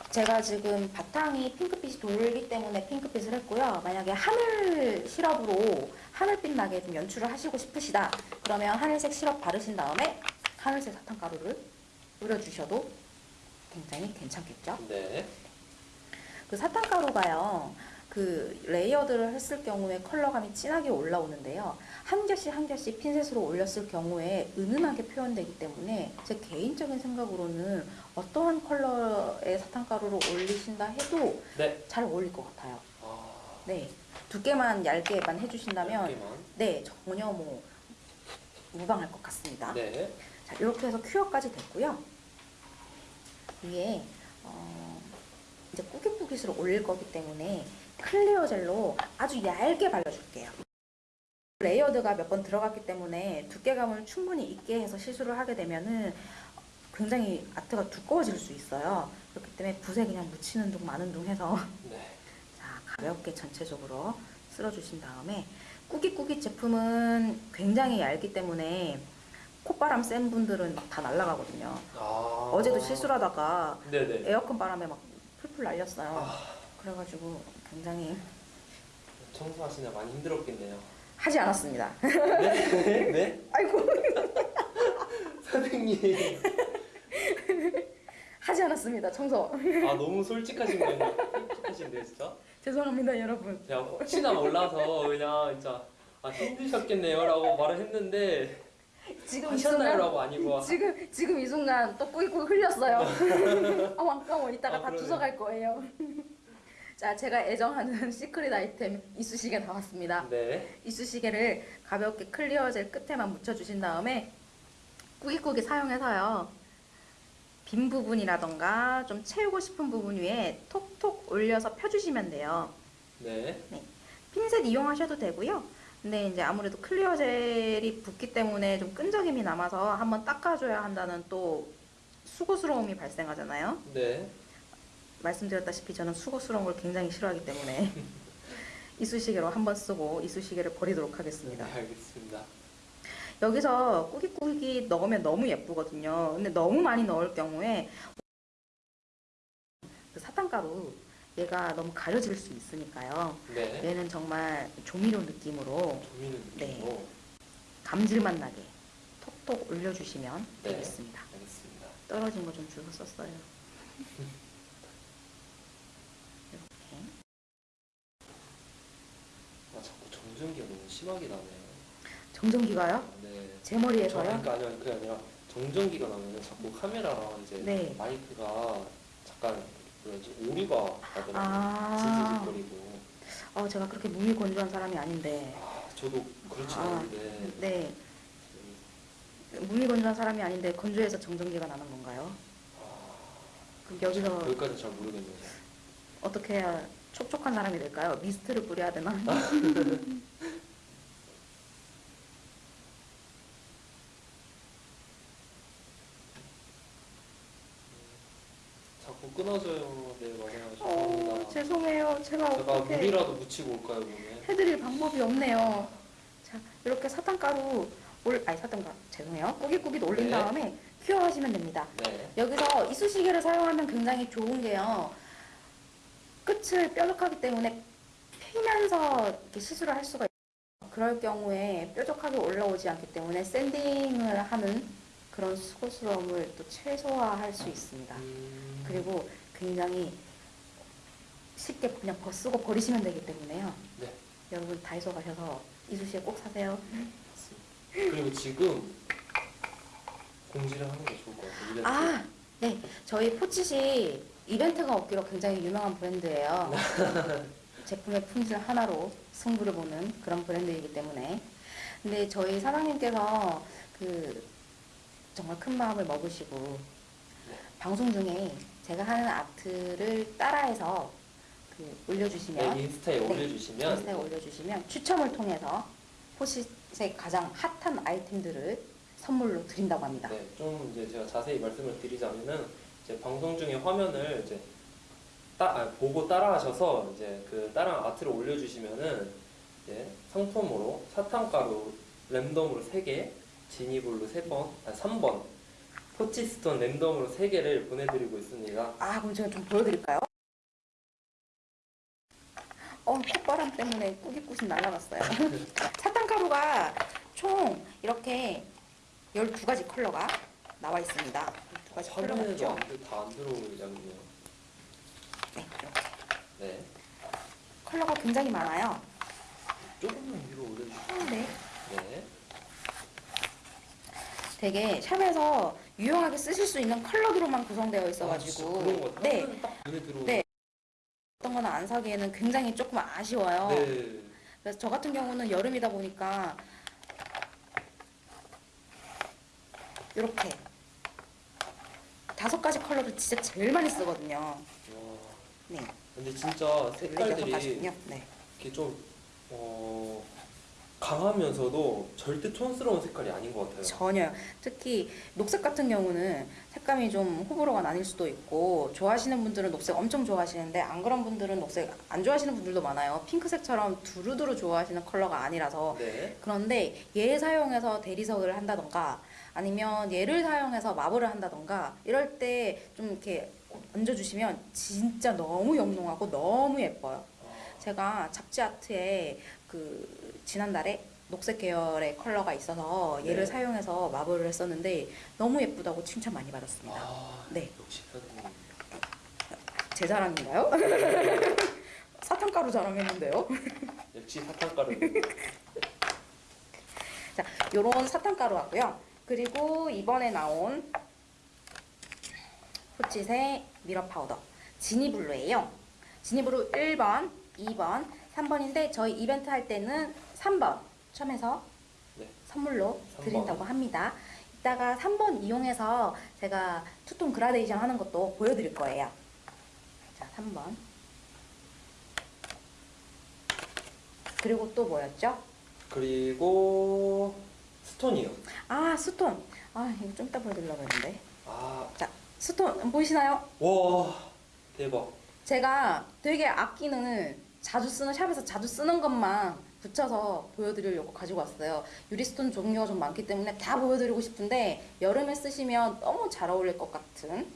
제가 지금 바탕이 핑크빛이 돌기 때문에 핑크빛을 했고요. 만약에 하늘 시럽으로 하늘빛 나게 좀 연출을 하시고 싶으시다. 그러면 하늘색 시럽 바르신 다음에 하늘색 사탕가루를 뿌려주셔도 굉장히 괜찮겠죠? 네. 그 사탕가루가요. 그 layered를 했을 경우에 컬러감이 진하게 올라오는데요. 한 겹씩 한 겹씩 핀셋으로 올렸을 경우에 은은하게 표현되기 때문에 제 개인적인 생각으로는 어떠한 컬러의 사탕가루를 올리신다 해도 네. 잘 어울릴 것 같아요. 아, 네. 두께만 얇게만 해주신다면 얇게만. 네 전혀 뭐 무방할 것 같습니다. 네. 자, 이렇게 해서 큐어까지 됐고요. 위에 어, 이제 꾸깃꾸깃으로 올릴 거기 때문에 clear gel로 아주 얇게 발라줄게요. layered가 몇 번 들어갔기 때문에 두께감을 충분히 있게 해서 시술을 하게 되면은 굉장히 아트가 두꺼워질 수 있어요. 그렇기 때문에 붓에 그냥 묻히는 둥 마는 둥 해서 네. 자, 가볍게 전체적으로 쓸어주신 다음에 꾸깃꾸깃 제품은 굉장히 얇기 때문에 콧바람 센 분들은 막 다 날아가거든요. 아. 어제도 실수하다가. 에어컨 바람에 막 풀풀 날렸어요. 아. 그래가지고 굉장히 청소하시느라 많이 힘들었겠네요. 하지 않았습니다. 네? 네? 아이고 선생님. 하지 않았습니다. 청소. 아 너무 솔직하신 거예요. 솔직하신데요 진짜? 죄송합니다 여러분. 제가 혹시나 몰라서 그냥 진짜 아 힘드셨겠네요라고 말을 했는데 지금 이 순간 아니고 지금 지금 이 순간 또 꾸깃꾸깃 흘렸어요. 아 아까워 이따가 아, 다 그러네. 주워갈 거예요. 자 제가 애정하는 secret item 이쑤시개 나왔습니다. 네. 이쑤시개를 가볍게 clear gel 끝에만 묻혀주신 다음에 꾸깃꾸깃 사용해서요. 빈 부분이라던가 좀 채우고 싶은 부분 위에 톡톡 올려서 펴주시면 돼요. 네. 핀셋 이용하셔도 되고요. 근데 이제 아무래도 클리어 젤이 붓기 때문에 좀 끈적임이 남아서 한번 닦아줘야 한다는 또 수고스러움이 발생하잖아요. 네. 말씀드렸다시피 저는 수고스러운 걸 굉장히 싫어하기 때문에 이쑤시개로 한번 쓰고 이쑤시개를 버리도록 네. 하겠습니다. 알겠습니다. 여기서 꾸깃꾸깃 넣으면 너무 예쁘거든요. 근데 너무 많이 넣을 경우에 그 사탕가루 얘가 너무 가려질 수 있으니까요. 네. 얘는 정말 조미료 느낌으로 조미는 네. 느낌으로 감질맛 나게 톡톡 올려주시면 네. 되겠습니다. 알겠습니다. 떨어진 거 좀 주워 썼어요. 이렇게 아 자꾸 정전기가 너무 심하게 나네요. 정전기가요? 네. 제 저, 머리에서요? 그러니까 아니요 그게 아니라 정전기가 나면 자꾸 카메라랑 이제 네. 마이크가 잠깐 뭐지 오류가 나더라고요. 아, 지지직거리고. 어, 제가 그렇게 몸이 건조한 사람이 아닌데, 아, 저도 그렇지 아, 않은데 네, 몸이 건조한 사람이 아닌데 건조해서 정전기가 나는 건가요? 그럼 여기서 여기까지 잘 모르겠네요. 어떻게 해야 촉촉한 사람이 될까요? 미스트를 뿌려야 되나? 자꾸 끊어져요. 네 맞아요. 어, 죄송합니다. 죄송해요. 제가 제가 어떻게 물이라도 묻히고 올까요 몸에? 해드릴 방법이 없네요. 자, 이렇게 사탕가루 올, 아니 사탕가루 죄송해요. 꾸깃꾸깃 올린 네. 다음에 큐어하시면 됩니다. 네. 여기서 이쑤시개를 사용하면 굉장히 좋은 게요. 끝을 뾰족하기 때문에 피면서 이렇게 시술을 할 수가 있어요. 그럴 경우에 뾰족하게 올라오지 않기 때문에 샌딩을 하는 그런 수고스러움을 또 최소화할 수 있습니다. 음, 그리고 굉장히 쉽게 그냥 벗쓰고 버리시면 되기 때문에요. 네. 여러분 다이소 가셔서 이쑤시개 꼭 사세요. 그리고 지금 공지를 하는 게 좋을 것 같아요. 아, 네. 저희 포치시 이벤트가 없기로 굉장히 유명한 브랜드예요. 제품의 품질 하나로 승부를 보는 그런 브랜드이기 때문에. 근데 저희 사장님께서 그 정말 큰 마음을 먹으시고 방송 중에 제가 하는 아트를 따라해서 그 올려주시면 네, 인스타에 네, 올려주시면 인스타에 올려주시면 추첨을 통해서 포시의 가장 핫한 아이템들을 선물로 드린다고 합니다. 네, 좀 이제 제가 자세히 말씀을 드리자면은 이제 방송 중에 화면을 이제 따, 아, 보고 따라하셔서 이제 그 따라 아트를 올려주시면은 이제 상품으로 사탕가루 랜덤으로 3개, 지니블루 3번, 아 3번, 포치스톤 랜덤으로 3개를 보내드리고 있습니다. 아, 그럼 제가 좀 보여드릴까요? 어, 콧바람 때문에 꾸깃꾸깃 날아갔어요. 사탕가루가 총 이렇게 12가지 컬러가 나와 있습니다. 화면에도 있죠? 다안 들어오는 양이네요. 네, 이렇게. 네, 컬러가 굉장히 많아요. 조금만 위로 올려주세요. 어, 네. 네, 되게 샵에서 유용하게 쓰실 수 있는 컬러들로만 구성되어 아, 있어가지고 그런 거 네, 눈에. 네. 어떤 거는 안 사기에는 굉장히 조금 아쉬워요. 네. 그래서 저 같은 경우는 여름이다 보니까 이렇게 다섯 가지 컬러를 진짜 제일 많이 쓰거든요. 와, 네, 근데 진짜 여섯 색깔들이. 네, 이렇게 좀 어, 강하면서도 절대 촌스러운 색깔이 아닌 것 같아요. 전혀요. 특히 녹색 같은 경우는 색감이 좀 호불호가 나뉠 수도 있고 좋아하시는 분들은 녹색 엄청 좋아하시는데 안 그런 분들은 녹색 안 좋아하시는 분들도 많아요. 핑크색처럼 두루두루 좋아하시는 컬러가 아니라서 네. 그런데 얘 사용해서 대리석을 한다던가 아니면 얘를 사용해서 마블을 한다던가 이럴 때 좀 이렇게 얹어주시면 진짜 너무 영롱하고 너무 예뻐요. 제가 잡지 아트에 그 지난달에 녹색 계열의 컬러가 있어서 얘를 네. 사용해서 마블을 했었는데 너무 예쁘다고 칭찬 많이 받았습니다. 아, 네. 역시. 제 자랑인가요? 사탕가루 자랑했는데요. 역시 사탕가루. 자, 요런 사탕가루 하고요. 그리고 이번에 나온 포치의 mirror powder 지니블루예요. 지니블루 1번, 2번, 3번인데 저희 이벤트 할 때는 3번 처음에서 네. 선물로 삼 드린다고 번. 합니다. 이따가 3번 이용해서 제가 two-tone gradation 하는 것도 보여드릴 거예요. 자, 3번. 그리고 또 뭐였죠? 그리고 stone이요. 아, stone. 아, 이거 좀 이따 보여드리려고 했는데. 아, 자, stone 보이시나요? 와, 대박. 제가 되게 아끼는 자주 쓰는 샵에서 자주 쓰는 것만 붙여서 보여드리려고 가지고 왔어요. 유리 stone 종류가 좀 많기 때문에 다 보여드리고 싶은데 여름에 쓰시면 너무 잘 어울릴 것 같은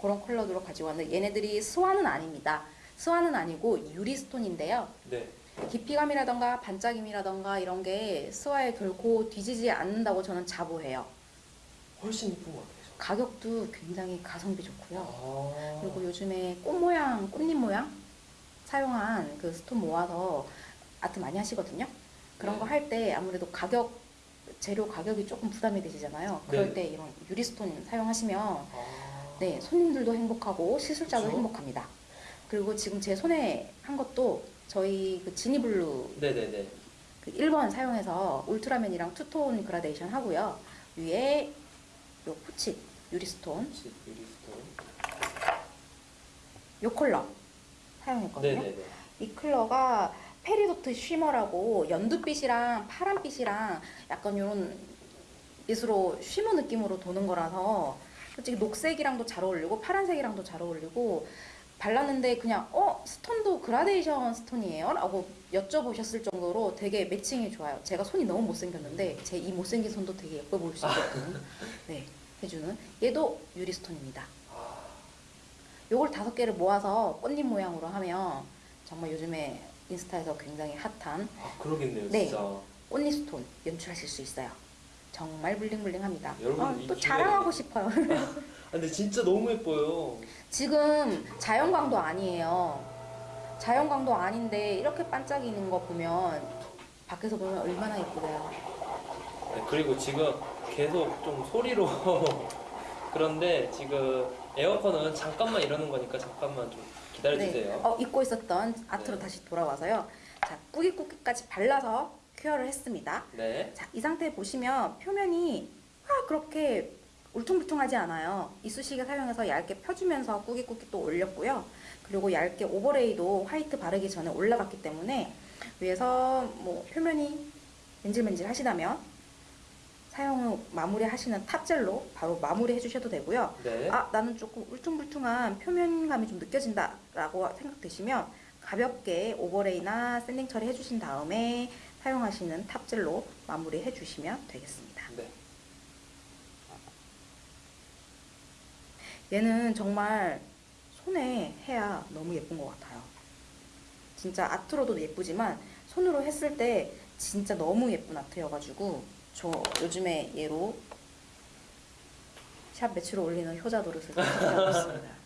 그런 컬러로 가지고 왔는데 얘네들이 스와는 아닙니다. 스와는 아니고 유리 stone인데요. 네. 깊이감이라던가 반짝임이라던가 이런 게 스와에 결코 뒤지지 않는다고 저는 자부해요. 훨씬 이쁜 것 같아요. 가격도 굉장히 가성비 좋고요. 아, 그리고 요즘에 꽃 모양, 꽃잎 모양 사용한 그 stone 모아서 아트 많이 하시거든요. 그런 네. 거 할 때 아무래도 가격 재료 가격이 조금 부담이 되시잖아요. 그럴 네. 때 이런 유리 stone 사용하시면 아, 네 손님들도 행복하고 시술자도 그쵸? 행복합니다. 그리고 지금 제 손에 한 것도 저희 그 지니블루 네네네. 그 1번 사용해서 울트라맨이랑 two-tone gradation 하고요. 위에 요 포치 유리 stone 혹시 유리 stone. 요 컬러 사용했거든요. 네네네. 이 컬러가 peridot shimmer라고 연두빛이랑 파란빛이랑 약간 이런 밑으로 shimmer 느낌으로 도는 거라서 솔직히 녹색이랑도 잘 어울리고 파란색이랑도 잘 어울리고 발랐는데 그냥 어 stone도 gradation stone이에요? 라고 여쭤보셨을 정도로 되게 matching이 좋아요. 제가 손이 너무 못생겼는데 제 이 못생긴 손도 되게 예뻐 보일 수 있거든요. 네, 해주는 얘도 유리 stone입니다. 아, 요걸 다섯 개를 모아서 꽃잎 모양으로 하면 정말 요즘에 인스타에서 굉장히 핫한 아 그러겠네요, 네. 진짜. 꽃잎 스톤 연출하실 수 있어요. 정말 블링블링합니다. 여러분, 아, 이또 자랑하고 싶어요. 아, 근데 진짜 너무 예뻐요. 지금 자연광도 아니에요. 자연광도 아닌데 이렇게 반짝이는 거 보면 밖에서 보면 얼마나 예쁘대요. 네, 그리고 지금 계속 좀 소리로 그런데 지금 에어컨은 잠깐만 이러는 거니까 잠깐만 좀 기다려주세요. 어, 잊고 있었던 아트로 네. 다시 돌아와서요. 자, 꾸깃꾸깃까지 발라서 큐어를 했습니다. 네. 자, 이 상태 보시면 표면이 아, 그렇게 울퉁불퉁하지 않아요. 이쑤시개 사용해서 얇게 펴주면서 꾸깃꾸깃 또 올렸고요. 그리고 얇게 오버레이도 화이트 바르기 전에 올라갔기 때문에 위에서 뭐 표면이 맨질맨질 하시다면 사용 후 마무리 하시는 탑젤로 바로 마무리 해주셔도 되고요. 네. 아, 나는 조금 울퉁불퉁한 표면감이 좀 느껴진다 라고 생각되시면 가볍게 overlay나 sanding 처리 해주신 다음에 사용하시는 top gel로 마무리 해주시면 되겠습니다. 네. 얘는 정말 손에 해야 너무 예쁜 것 같아요. 진짜 아트로도 예쁘지만 손으로 했을 때 진짜 너무 예쁜 아트여가지고 저 요즘에 얘로 샵 매출을 올리는 효자 노릇을 하고 있습니다.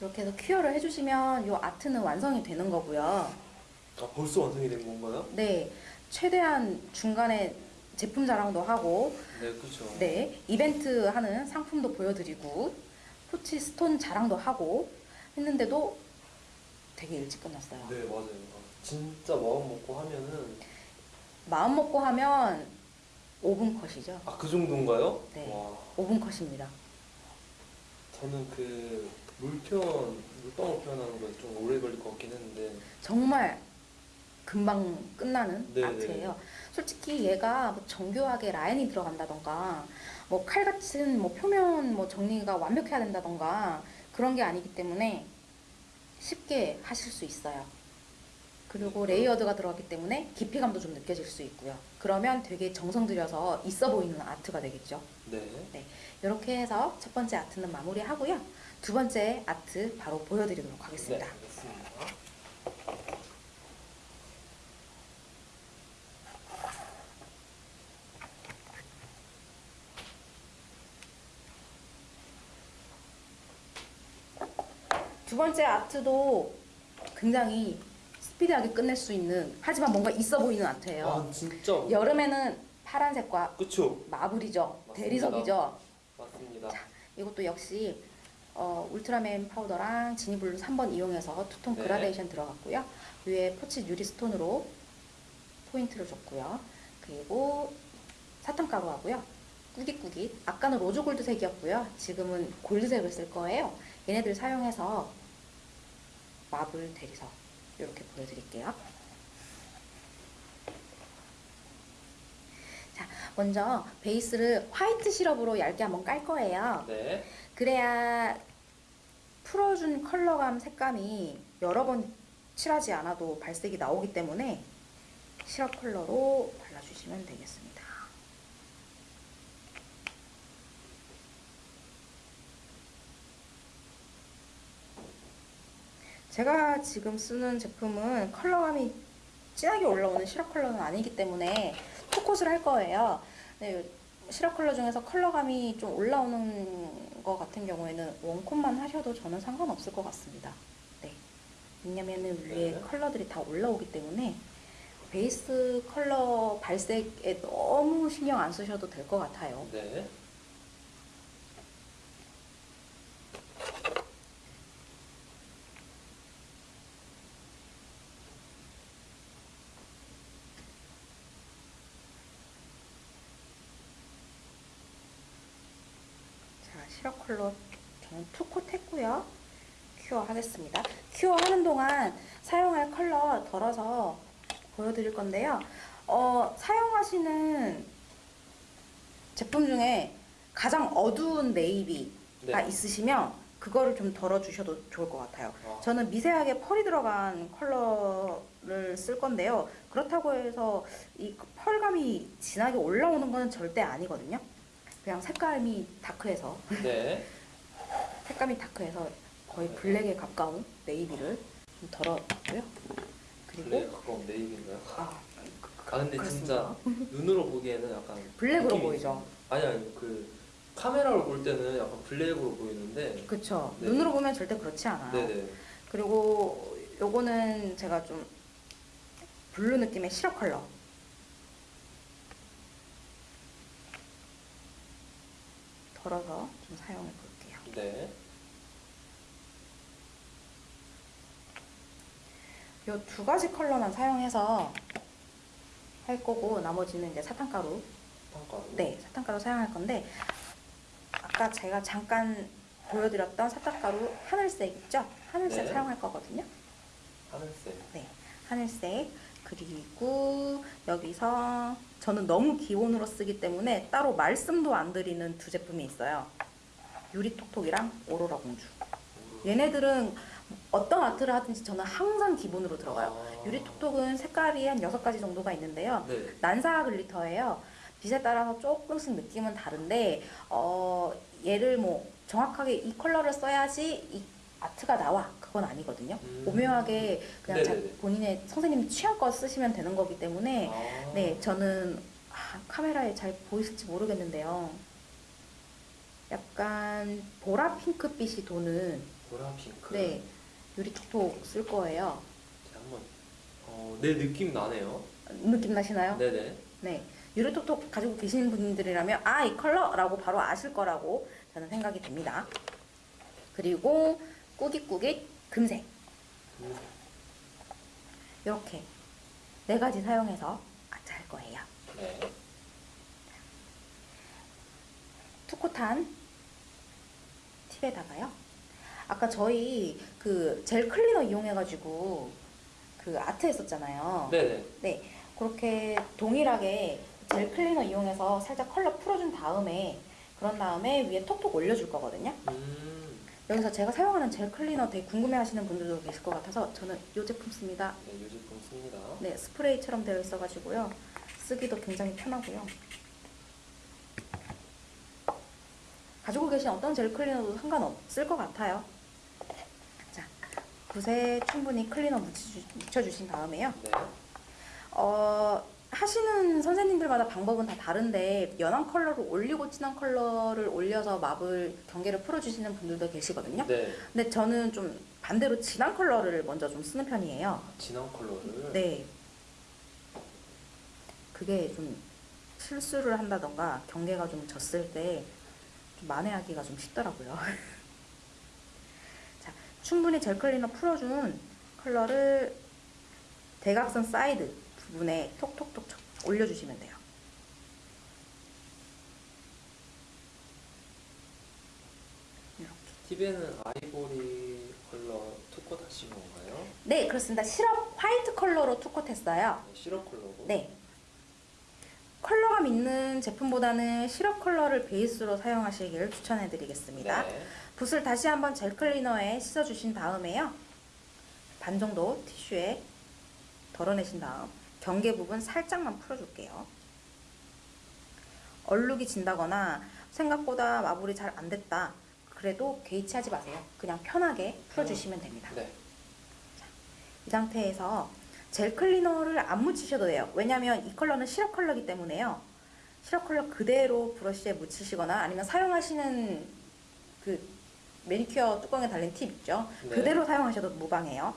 이렇게 해서 큐어를 해주시면 이 아트는 완성이 되는 거고요. 아 벌써 완성이 된 건가요? 네, 최대한 중간에 제품 자랑도 하고 네, 그렇죠. 네, 이벤트 하는 상품도 보여드리고 포치 스톤 자랑도 하고 했는데도 되게 일찍 끝났어요. 네, 맞아요. 아, 진짜 마음 먹고 하면은 마음 먹고 하면 5분 컷이죠. 아 그 정도인가요? 네. 와, 5분 컷입니다. 저는 그 물표현, 물방울 표현하는 건 좀 오래 걸릴 것 같긴 했는데 정말 금방 끝나는 네, 아트예요. 솔직히 얘가 뭐 정교하게 라인이 들어간다던가 뭐 칼 같은 뭐 표면 뭐 정리가 완벽해야 된다던가 그런 게 아니기 때문에 쉽게 하실 수 있어요. 그리고 layered가 들어갔기 때문에 깊이감도 좀 느껴질 수 있고요. 그러면 되게 정성 들여서 있어 보이는 아트가 되겠죠. 네. 이렇게 해서 첫 번째 아트는 마무리하고요. 두 번째 아트 바로 보여드리도록 네, 하겠습니다. 알겠습니다. 두 번째 아트도 굉장히 스피디하게 끝낼 수 있는 하지만 뭔가 있어 보이는 아트예요. 아, 진짜. 여름에는 파란색과 그쵸? marble이죠. 맞습니다. 대리석이죠. 맞습니다. 이것도 역시 어, 울트라맨 파우더랑 지니블루 3번 이용해서 투톤 네. 그라데이션 들어갔고요. 위에 포치 유리 stone으로 포인트를 줬고요. 그리고 사탕가루 하고요. 꾸깃꾸깃. 아까는 rose gold색이었고요. 지금은 골드색을 쓸 거예요. 얘네들 사용해서 marble 대리석 이렇게 보여드릴게요. 자, 먼저 베이스를 화이트 시럽으로 얇게 한번 깔 거예요. 네. 그래야 풀어준 컬러감 색감이 여러 번 칠하지 않아도 발색이 나오기 때문에 시럽 컬러로 발라주시면 되겠습니다. 제가 지금 쓰는 제품은 컬러감이 진하게 올라오는 시럽 컬러는 아니기 때문에 투콧을 할 거예요. 네, 시럽 컬러 중에서 컬러감이 좀 올라오는 거 같은 경우에는 원콧만 하셔도 저는 상관없을 것 같습니다. 네. 왜냐면은 위에 네. 컬러들이 다 올라오기 때문에 베이스 컬러 발색에 너무 신경 안 쓰셔도 될 것 같아요. 네. 자, 시럽 컬러 저는 two coat 했고요. cure 하겠습니다. cure 하는 동안 사용할 컬러 덜어서 보여드릴 건데요. 어, 사용하시는 제품 중에 가장 어두운 navy가 네. 있으시면 그거를 좀 덜어주셔도 좋을 것 같아요. 아, 저는 미세하게 pearl이 들어간 컬러를 쓸 건데요. 그렇다고 해서 이 pearl감이 진하게 올라오는 건 절대 아니거든요. 그냥 색감이 dark해서 네. 색감이 dark해서 거의 블랙에 가까운 navy를 좀 덜어놨고요. 그리고 블랙에 가까운 navy인가요? 아, 아 근데 진짜 눈으로 보기에는 약간 블랙으로 보이죠. 아니 아니 그 카메라로 볼 때는 약간 블랙으로 보이는데 그쵸. 네. 눈으로 보면 절대 그렇지 않아요. 네네 그리고 요거는 제가 좀 블루 느낌의 시럽 컬러. 덜어서 좀 사용해 볼게요. 네 요 두 가지 컬러만 사용해서 할 거고 나머지는 이제 사탕가루. 평가 네, 사탕가루 사용할 건데 아까 제가 잠깐 보여드렸던 사탕가루 하늘색 있죠? 하늘색 네. 사용할 거거든요. 하늘색 하늘색 그리고 여기서 저는 너무 기본으로 쓰기 때문에 따로 말씀도 안 드리는 두 제품이 있어요. 유리톡톡이랑 오로라 공주. 얘네들은 어떤 아트를 하든지 저는 항상 기본으로 들어가요. 아, 유리톡톡은 색깔이 한 여섯 가지 정도가 있는데요. 네 난사 glitter예요. 빛에 따라서 조금씩 느낌은 다른데 어, 얘를 뭐 정확하게 이 컬러를 써야지 이 아트가 나와 그건 아니거든요. 음. 오묘하게 그냥 자. 본인의 선생님 취향 껏 쓰시면 되는 거기 때문에 아, 네 저는 아, 카메라에 잘 보이실지 모르겠는데요. 약간 보라 핑크빛이 도는 보라 핑크 네 유리 톡톡 쓸 거예요. 한번 어, 네 느낌 나네요 느낌 나시나요? 네네 네. 유리톡톡 가지고 계시는 분들이라면 아, 이 컬러라고 바로 아실 거라고 저는 생각이 듭니다. 그리고 꾸깃꾸깃 금색 음, 이렇게 네 가지 사용해서 아트 할 거예요. 네 투코탄 팁에다가요. 아까 저희 그 젤 클리너 이용해가지고 그 아트 했었잖아요. 네네 그렇게 동일하게 젤 클리너 이용해서 살짝 컬러 풀어준 다음에 그런 다음에 위에 톡톡 올려줄 거거든요. 음 여기서 제가 사용하는 젤 클리너 되게 궁금해하시는 분들도 계실 것 같아서 저는 이 제품 씁니다. 네, 이 제품 씁니다. 네, 스프레이처럼 되어 있어가지고요. 쓰기도 굉장히 편하고요. 가지고 계신 어떤 젤 클리너도 상관없을 것 같아요. 자, 붓에 충분히 클리너 묻혀주, 묻혀주신 다음에요. 네. 어, 하시는 선생님들마다 방법은 다 다른데 연한 컬러를 올리고 진한 컬러를 올려서 marble 경계를 풀어주시는 분들도 계시거든요. 네. 근데 저는 좀 반대로 진한 컬러를 먼저 좀 쓰는 편이에요. 진한 컬러를. 네. 그게 좀 실수를 한다던가 경계가 좀 졌을 때 좀 만회하기가 좀 쉽더라고요. 자, 충분히 젤 클리너 풀어준 컬러를 대각선 사이드 부분에 톡톡톡 쳐- 올려주시면 돼요. 이렇게. 팁에는 아이보리 컬러 two coat 하신 건가요? 네, 그렇습니다. 시럽 화이트 컬러로 two coat했어요. 네, 시럽 컬러고. 네. 컬러감 있는 제품보다는 시럽 컬러를 베이스로 사용하시기를 추천해 드리겠습니다. 네. 붓을 다시 한번 젤 클리너에 씻어 주신 다음에요. 반 정도 티슈에 덜어내신 다음 경계 부분 살짝만 풀어 줄게요. 얼룩이 진다거나 생각보다 마블이 잘 안 됐다. 그래도 개의치하지 마세요. 그냥 편하게 풀어 주시면 됩니다. 네. 이 상태에서 젤 클리너를 안 묻히셔도 돼요. 왜냐면 이 컬러는 시럽 컬러이기 때문에요. 시럽 컬러 그대로 브러쉬에 묻히시거나 아니면 사용하시는 그 매니큐어 뚜껑에 달린 팁 있죠. 네. 그대로 사용하셔도 무방해요.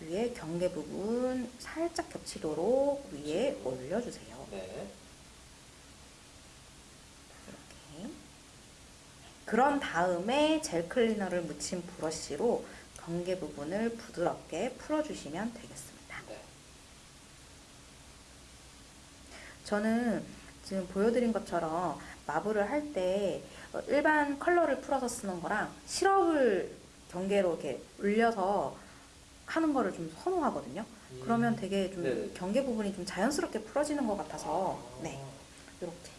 자, 위에 경계 부분 살짝 겹치도록 위에 올려주세요. 네. 이렇게. 그런 다음에 젤 클리너를 묻힌 브러쉬로 경계 부분을 부드럽게 풀어주시면 되겠습니다. 네. 저는 지금 보여드린 것처럼 마블을 할때 어, 일반 컬러를 풀어서 쓰는 거랑 시럽을 경계로 이렇게 올려서 하는 거를 좀 선호하거든요. 음. 그러면 되게 좀 네네. 경계 부분이 좀 자연스럽게 풀어지는 것 같아서 아. 네 이렇게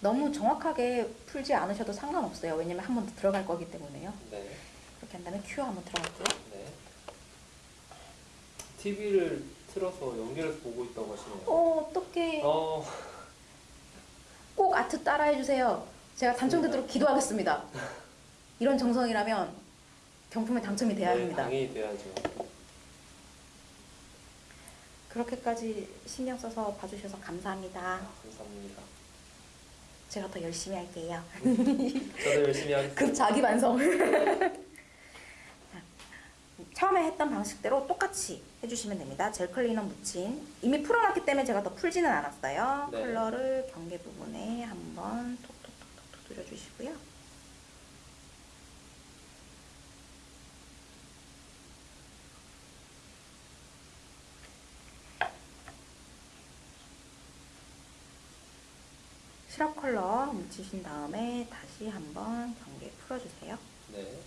너무 정확하게 풀지 않으셔도 상관없어요. 왜냐면 한 번 더 들어갈 거기 때문에요. 네. 이렇게 한 다음에 큐어 한번 들어갈게요. 네. TV를 틀어서 연결해서 보고 있다고 하시네요. 어 어떡해. 어, 꼭 아트 따라해주세요. 제가 당첨되도록 기도하겠습니다. 이런 정성이라면 경품에 당첨이 돼야 네, 합니다. 당연히 돼야죠. 그렇게까지 신경 써서 봐주셔서 감사합니다. 아, 감사합니다. 제가 더 열심히 할게요. 저도 열심히 하겠습니다. 급 자기 반성. 자, 처음에 했던 방식대로 똑같이 해주시면 됩니다. 젤 클리너 묻힌 이미 풀어놨기 때문에 제가 더 풀지는 않았어요. 네. 컬러를 경계 부분에 한번 톡톡톡톡 두드려주시고요. 시럽 컬러 묻히신 다음에 다시 한번 경계 풀어주세요. 네.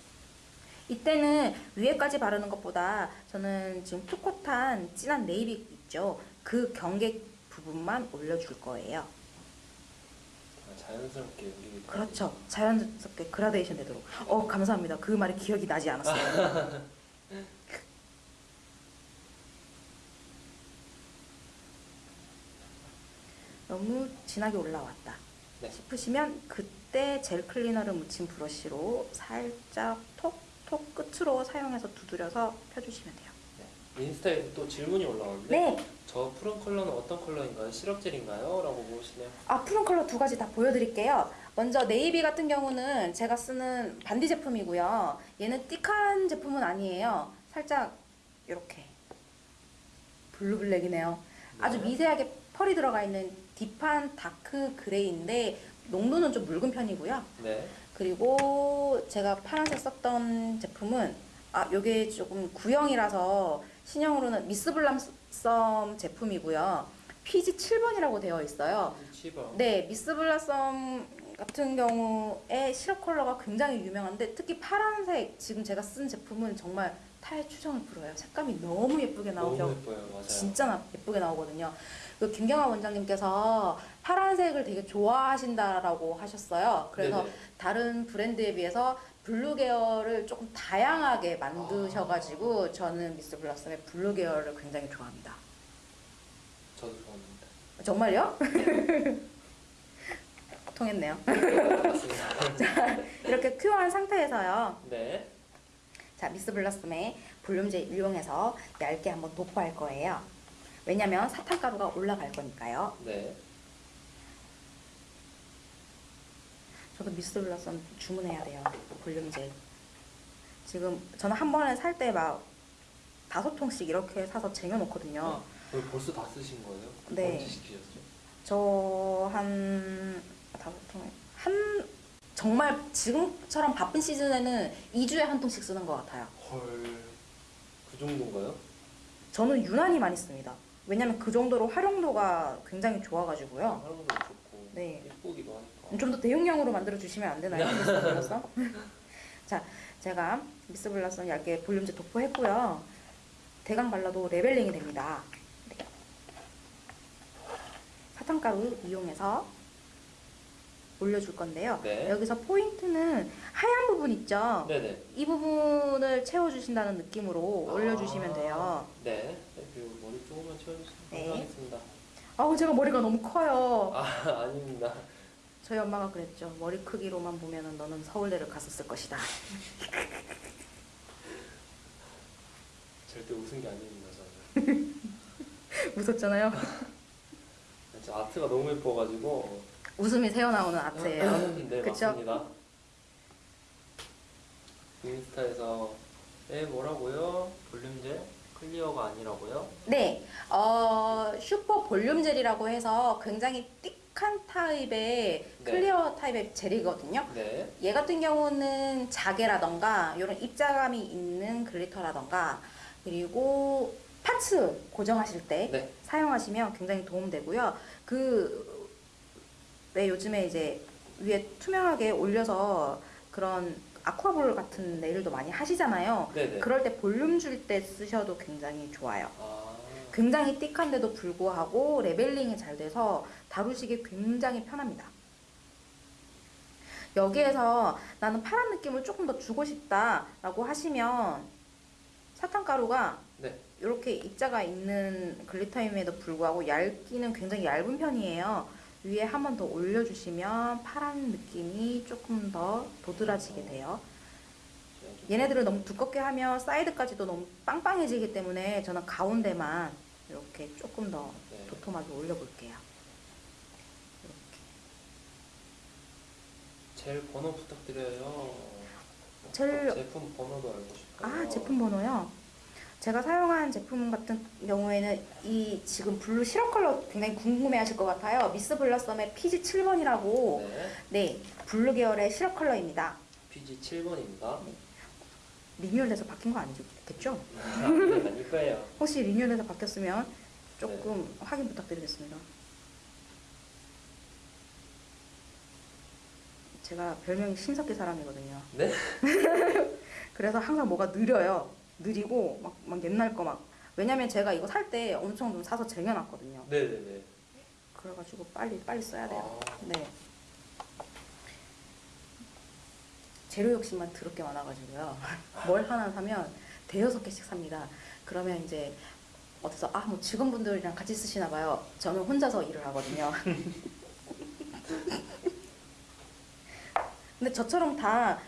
이때는 위에까지 바르는 것보다 저는 지금 투컷한 진한 네이비 있죠. 그 경계 부분만 올려줄 거예요. 아, 자연스럽게 우리 그렇죠. 자연스럽게 그라데이션 되도록. 어, 감사합니다. 그 말이 기억이 나지 않았어요. 너무 진하게 올라왔다 네. 싶으시면 그때 젤 클리너를 묻힌 브러쉬로 살짝 톡톡 끝으로 사용해서 두드려서 펴주시면 돼요. 네. 인스타에 또 질문이 올라왔는데 네, 저 푸른 컬러는 어떤 컬러인가요? 시럽젤인가요? 라고 물으시네요. 아, 푸른 컬러 두 가지 다 보여드릴게요. 먼저 네이비 같은 경우는 제가 쓰는 반디 제품이고요. 얘는 thick한 제품은 아니에요. 살짝 이렇게 blue black이네요. 아주 네. 미세하게 pearl이 들어가 있는 deep한 dark gray인데 농도는 좀 묽은 편이고요. 네. 그리고 제가 파란색 썼던 제품은 아 요게 조금 구형이라서 신형으로는 미스 블라썸 제품이고요. PG 7번이라고 되어 있어요. 7번. 네, 미스 블라썸 같은 경우에 시럽 컬러가 굉장히 유명한데 특히 파란색 지금 제가 쓴 제품은 정말 타의 추종을 불허해요. 색감이 너무 예쁘게 나오죠. 너무 예뻐요. 맞아요. 진짜 나- 예쁘게 나오거든요. 그 김경아 원장님께서 파란색을 되게 좋아하신다라고 하셨어요. 그래서 네네. 다른 브랜드에 비해서 블루 계열을 조금 다양하게 만드셔가지고 저는 미스 블러썸의 블루 계열을 굉장히 좋아합니다. 저도 좋아합니다. 정말요? 통했네요. 맞습니다. 이렇게 cure한 상태에서요. 네. 자, 미스 블러썸의 볼륨젤 이용해서 얇게 한번 도포할 거예요. 왜냐면 사탕가루가 올라갈 거니까요. 네. 저도 미스 블러썸 주문해야 돼요. 볼륨제. 지금 저는 한 번에 살 때 막 다섯 통씩 이렇게 사서 쟁여놓거든요. 오늘 벌써 다 쓰신 거예요? 네. 언제 시키셨죠? 저한 다섯 통, 한 정말 지금처럼 바쁜 시즌에는 2주에 한 통씩 쓰는 것 같아요. 헐. 그 정도인가요? 저는 유난히 많이 씁니다. 왜냐면 그 정도로 활용도가 굉장히 좋아가지고요. 활용도 좋고 네. 예쁘기도 하니까. 좀 더 대용량으로 만들어 주시면 안 되나요, 미스 블러썸? 자, 제가 미스 블러썸 얇게 볼륨젤 도포했고요. 대강 발라도 leveling이 됩니다. 네. 사탕가루 이용해서 올려줄 건데요. 네. 여기서 포인트는 하얀 부분 있죠? 네네. 이 부분을 채워주신다는 느낌으로 아. 올려주시면 돼요. 네. 네, 그리고 머리 조금만 채워주시면 네. 감사하겠습니다. 아우 제가 머리가 너무 커요. 아 아닙니다. 저희 엄마가 그랬죠. 머리 크기로만 보면은 너는 서울대를 갔었을 것이다. 절대 웃은 게 아닙니다 저는. 웃었잖아요. 아트가 너무 예뻐가지고. 웃음이 새어나오는 아트예요. 네 그쵸? 맞습니다. 인스타에서 네 뭐라고요? 볼륨젤 clear가 아니라고요? 네, 어, 슈퍼 볼륨 젤이라고 해서 굉장히 thick한 타입의 네. clear 타입의 젤이거든요. 네. 얘 같은 경우는 자개라던가 이런 입자감이 있는 glitter라던가 그리고 parts 고정하실 때 네. 사용하시면 굉장히 도움되고요. 그 왜 요즘에 이제 위에 투명하게 올려서 그런 aqua ball 같은 네일도 많이 하시잖아요. 네네. 그럴 때 볼륨 줄 때 쓰셔도 굉장히 좋아요. 아. 굉장히 thick한데도 불구하고 leveling이 잘 돼서 다루시기 굉장히 편합니다. 여기에서 나는 파란 느낌을 조금 더 주고 싶다 라고 하시면 사탕가루가 네. 이렇게 입자가 있는 glitter임에도 불구하고 얇기는 굉장히 얇은 편이에요. 위에 한 번 더 올려주시면 파란 느낌이 조금 더 도드라지게 돼요. 얘네들을 너무 두껍게 하면 사이드까지도 너무 빵빵해지기 때문에 저는 가운데만 이렇게 조금 더 네. 도톰하게 올려볼게요. 젤 번호 부탁드려요. 젤- 제품 번호도 알고 싶어요. 아, 제품 번호요? 제가 사용한 제품 같은 경우에는 이 지금 블루 시럽 컬러 굉장히 궁금해 하실 것 같아요. 미스 블러썸의 PG 7번이라고 네. 네, 블루 계열의 시럽 컬러입니다. PG 7번입니다. 리뉴얼돼서 바뀐 거 아니겠죠? 아, 네, 아닐 거예요. 혹시 리뉴얼돼서 바뀌었으면 조금 확인 부탁드리겠습니다. 제가 별명이 신석기 사람이거든요. 네? 그래서 항상 뭐가 느려요. 느리고 막, 막 옛날 거 막. 왜냐면 제가 이거 살 때 엄청 좀 사서 쟁여놨거든요. 네네네. 그래가지고 빨리 빨리 써야 돼요. 아, 네. 재료 욕심만 더럽게 많아가지고요. 뭘 하나 사면 대여섯 개씩 삽니다. 그러면 이제 어디서 아 뭐 직원분들이랑 같이 쓰시나 봐요. 저는 혼자서 일을 하거든요. 근데 저처럼 다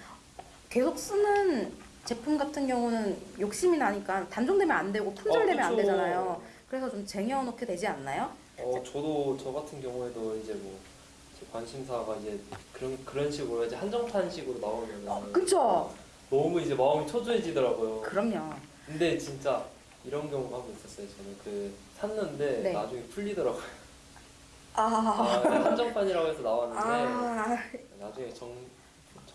계속 쓰는 제품 같은 경우는 욕심이 나니까 단종되면 안 되고 품절되면 어, 안 그쵸. 되잖아요. 그래서 좀 쟁여놓게 되지 않나요? 어, 저도 저 같은 경우에도 이제 뭐, 제 관심사가 이제 그런, 그런 식으로 이제 한정판식으로 나오면 어, 그쵸? 너무 이제 마음이 초조해지더라고요. 그럼요. 근데 진짜 이런 경우가 한번 있었어요. 저는 그 샀는데 네. 나중에 풀리더라고요. 아, 아, 네, 한정판이라고 해서 나왔는데 아, 나중에 정,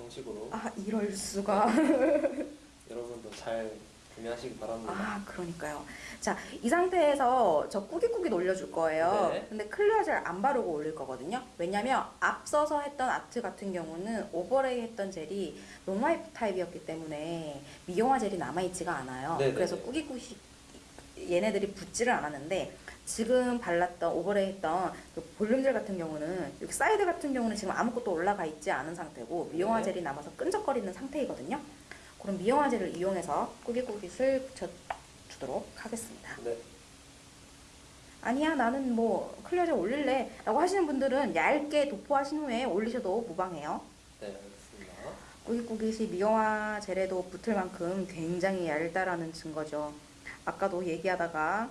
정식으로 아 이럴 수가. 여러분도 잘 구매하시기 바랍니다. 아, 그러니까요. 자, 이 상태에서 저 꾸깃꾸깃 올려줄 거예요. 네. 근데 clear 젤 안 바르고 올릴 거거든요. 왜냐면 앞서서 했던 아트 같은 경우는 overlay 했던 젤이 non-wipe 타입이었기 때문에 미경화 젤이 남아있지가 않아요. 네네네. 그래서 꾸깃꾸깃 얘네들이 붙지를 않았는데 지금 발랐던 overlay 했던 그 볼륨젤 같은 경우는 여기 사이드 같은 경우는 지금 아무것도 올라가 있지 않은 상태고 미경화 네. 젤이 남아서 끈적거리는 상태이거든요. 그럼 미경화 젤을 이용해서 꾸깃꾸깃을 붙여주도록 하겠습니다. 네. 아니야 나는 뭐 clear 젤 올릴래 라고 하시는 분들은 얇게 도포하신 후에 올리셔도 무방해요. 네, 알겠습니다. 꾸깃꾸깃이 미용화 젤에도 붙을 만큼 굉장히 얇다라는 증거죠. 아까도 얘기하다가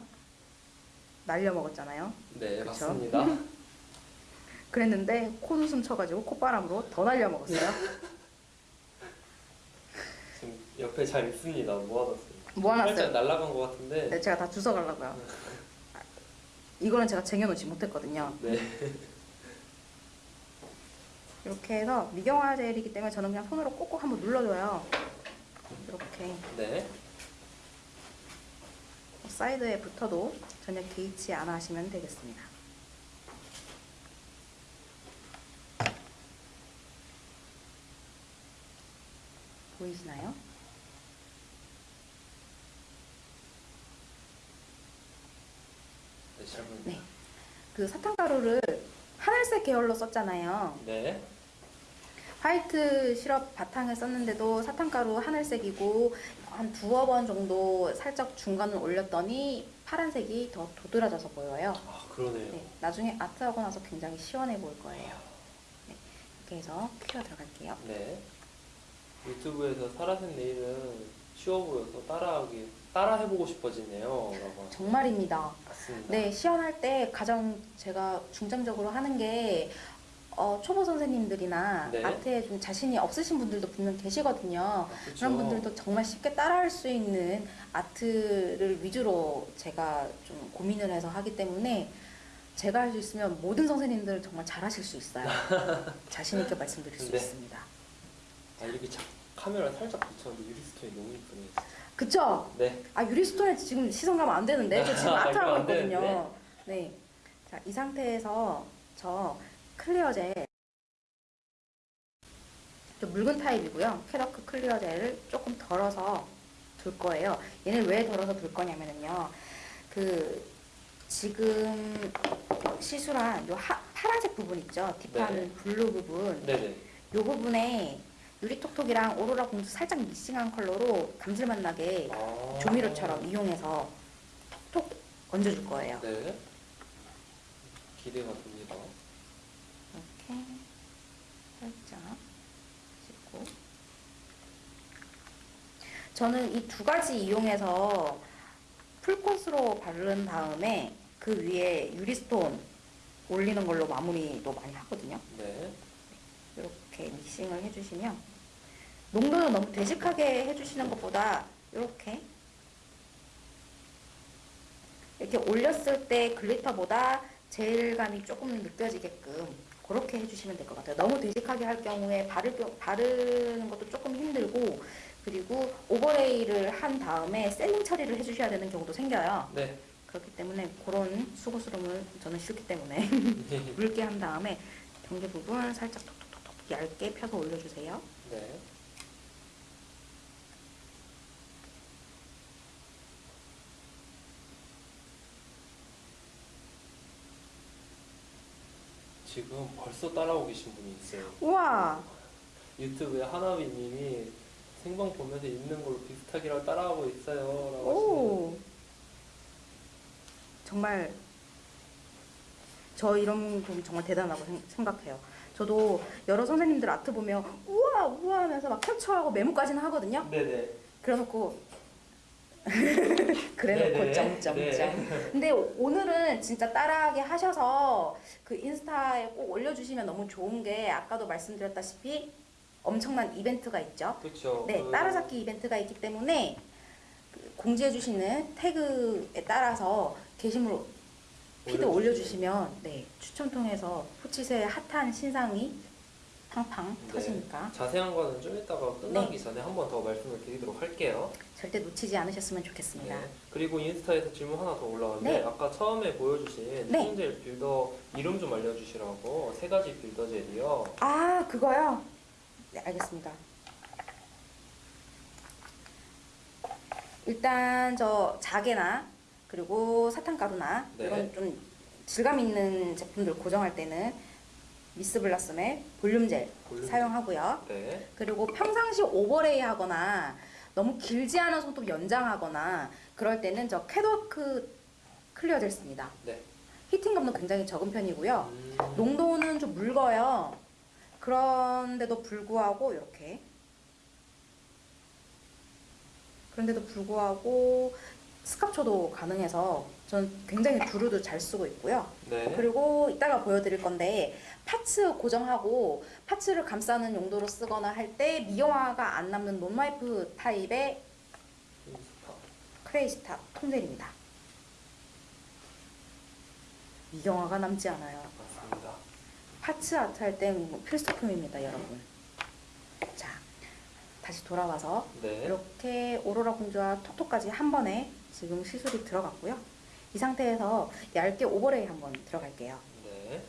날려 먹었잖아요. 네, 그쵸? 맞습니다. 그랬는데 콧웃음 쳐가지고 콧바람으로 더 날려 먹었어요. 지금 옆에 잘 있습니다. 모아놨습니다. 살짝 모아놨어요. 날아간 것 같은데. 네, 제가 다 주워가려고요. 아, 이거는 제가 쟁여놓지 못했거든요. 네. 이렇게 해서 미경화 젤이기 때문에 저는 그냥 손으로 꼭꼭 한번 눌러줘요. 이렇게 네. 사이드에 붙어도 전혀 개의치 않아 하시면 되겠습니다. 보이시나요? 네. 네. 그 사탕가루를 하늘색 계열로 썼잖아요. 네. 화이트 시럽 바탕을 썼는데도 사탕가루 하늘색이고 한 두어 번 정도 살짝 중간을 올렸더니 파란색이 더 도드라져서 보여요. 아, 그러네요. 네, 나중에 아트하고 나서 굉장히 시원해 보일 거예요. 네, 이렇게 해서 큐어 들어갈게요. 네. 유튜브에서 사라센 네일은 쉬워 보여서 따라하기 따라 해보고 싶어지네요. 라고 정말입니다. 맞습니다. 네, 시연할 때 가장 제가 중점적으로 하는 게 어, 초보 선생님들이나 네. 아트에 좀 자신이 없으신 분들도 분명 계시거든요. 아, 그쵸. 그런 분들도 정말 쉽게 따라할 수 있는 아트를 위주로 제가 좀 고민을 해서 하기 때문에 제가 할 수 있으면 모든 선생님들 정말 잘하실 수 있어요. 자신 있게 말씀드릴 수 네. 있습니다. 아, 이렇게 자, 카메라 살짝 붙였는데 유리stone이 너무 이쁘네요. 그쵸? 네. 아 유리stone에 지금 시선 가면 안 되는데 저 지금 아, 아트 하고 안 되는데. 있거든요. 네. 자, 이 상태에서 저 clear 젤 좀 묽은 타입이고요. 캣워크 clear 젤을 조금 덜어서 둘 거예요. 얘는 왜 덜어서 둘 거냐면은요. 그 지금 시술한 요 하, 파란색 부분 있죠. deep한 네. 블루 부분. 네네. 요 부분에 유리톡톡이랑 오로라 공주 살짝 믹싱한 컬러로 감질맛 나게 아. 조미료처럼 이용해서 톡톡 얹어줄 거예요. 네. 기대가 됩니다. 이렇게 살짝 씻고 저는 이 두 가지 이용해서 풀코스로 바른 다음에 그 위에 유리스톤 올리는 걸로 마무리도 많이 하거든요. 네. 이렇게 믹싱을 해주시면 농도는 너무 되직하게 해주시는 것보다 이렇게 이렇게 올렸을 때 글리터보다 젤감이 조금 느껴지게끔 그렇게 해주시면 될 것 같아요. 너무 되직하게 할 경우에 바를, 경- 바르는 것도 조금 힘들고 그리고 오버레이를 한 다음에 셀링 처리를 해주셔야 되는 경우도 생겨요. 네. 그렇기 때문에 그런 수고스러움을 저는 싫기 때문에 묽게 한 다음에 경계 부분 살짝 톡톡톡톡 얇게 펴서 올려주세요. 네. 지금 벌써 따라오고 계신 분이 있어요. 우와! 유튜브에 하나비님이 생방 보면서 입는 걸로 비슷하게라고 따라하고 있어요. 라고 오! 정말 저 이런 분 정말 대단하다고 생- 생각해요. 저도 여러 선생님들 아트 보면 우와 우와 하면서 막 캡처하고 메모까지는 하거든요. 네네. 그래놓고 그래놓고 네네. 점점점. 네. 근데 오늘은 진짜 따라하게 하셔서 그 인스타에 꼭 올려주시면 너무 좋은 게 아까도 말씀드렸다시피 엄청난 이벤트가 있죠. 그렇죠. 네, 따라잡기 이벤트가 있기 때문에 그 공지해 주시는 태그에 따라서 게시물 피드 올려주시면. 올려주시면 네 추첨 통해서 포치스의 핫한 신상이 팡팡 네. 터지니까 자세한 거는 좀 이따가 끝나기 네. 전에 한 번 더 말씀을 드리도록 할게요. 절대 놓치지 않으셨으면 좋겠습니다. 네. 그리고 인스타에서 질문 하나 더 올라왔는데 네. 아까 처음에 보여주신 네. 콩젤 빌더 이름 좀 알려주시라고 세 가지 빌더 젤이요. 아 그거요? 네 알겠습니다. 일단 저 자개나 그리고 사탕가루나 네. 이런 좀 질감 있는 제품들 고정할 때는 미스 블라썸의 볼륨 젤 볼륨 사용하고요. 네. 그리고 평상시 overlay 하거나 너무 길지 않은 손톱 연장하거나 그럴 때는 저 캣워크 clear 젤 씁니다. 네. heating감도 굉장히 적은 편이고요. 음, 농도는 좀 묽어요. 그런데도 불구하고 이렇게 그런데도 불구하고 스캅초도 가능해서 전 굉장히 두루두루 잘 쓰고 있고요. 네. 그리고 이따가 보여드릴 건데 parts 고정하고 parts를 감싸는 용도로 쓰거나 할 때 미경화가 안 남는 non-wipe 타입의 크레이스타 통젤입니다. 미용화가 남지 않아요. 맞습니다. 파츠 아트 할 땐 필수품입니다, 여러분. 자, 다시 돌아와서 네. 이렇게 오로라 공주와 톡톡까지 한 번에 지금 시술이 들어갔고요. 이 상태에서 얇게 오버레이 한번 들어갈게요. 네.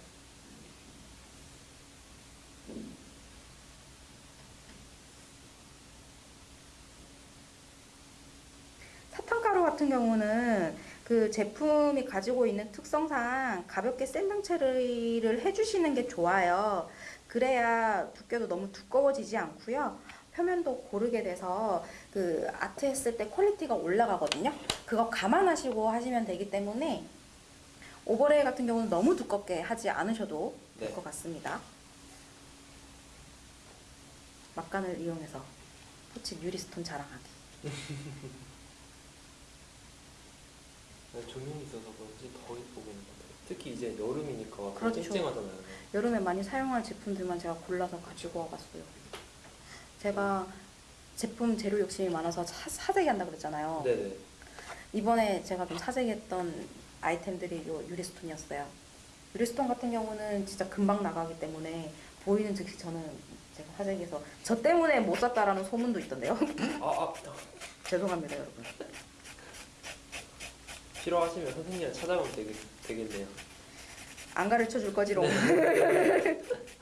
사탕가루 같은 경우는 그 제품이 가지고 있는 특성상 가볍게 sanding 처리를 해주시는 게 좋아요. 그래야 두께도 너무 두꺼워지지 않고요. 표면도 고르게 돼서 그 아트 했을 때 quality가 올라가거든요. 그거 감안하시고 하시면 되기 때문에 overlay 같은 경우는 너무 두껍게 하지 않으셔도 될 네. 것 같습니다. 막간을 이용해서 포치 유리스톤 자랑하기. 네, 조명이 있어서 그런지 더 이뻐 보이는 것 같아요. 특히 이제 여름이니까 더 그렇죠. 쨍쨍하잖아요. 여름에 많이 사용할 제품들만 제가 골라서 가지고 와봤어요. 제가 제품 재료 욕심이 많아서 사, 사재기 한다 그랬잖아요. 네네. 이번에 제가 좀 사재기했던 아이템들이 요 유리스톤이었어요. 유리스톤 같은 경우는 진짜 금방 나가기 때문에 보이는 즉시 저는 제가 사재기해서 저 때문에 못 샀다라는 소문도 있던데요. 아, 아 죄송합니다 여러분. 필요하시면 선생님을 찾아오면 되겠, 되겠네요. 안 가르쳐 줄 거지롱. 자,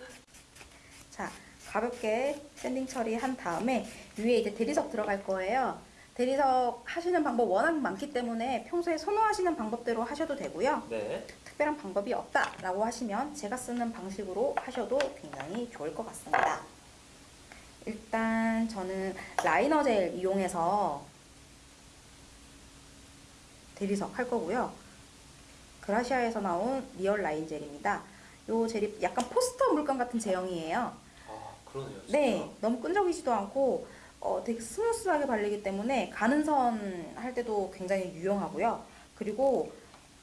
가볍게 샌딩 처리한 다음에 위에 이제 대리석 들어갈 거예요. 대리석 하시는 방법 워낙 많기 때문에 평소에 선호하시는 방법대로 하셔도 되고요. 네. 특별한 방법이 없다라고 하시면 제가 쓰는 방식으로 하셔도 굉장히 좋을 것 같습니다. 일단 저는 liner 젤 이용해서 대리석 할 거고요. 그라시아에서 나온 리얼 라인 젤입니다. 요 젤이 약간 포스터 물감 같은 제형이에요. 아, 그러네요. 진짜. 네, 너무 끈적이지도 않고 어, 되게 smooth하게 발리기 때문에 가는 선 할 때도 굉장히 유용하고요. 그리고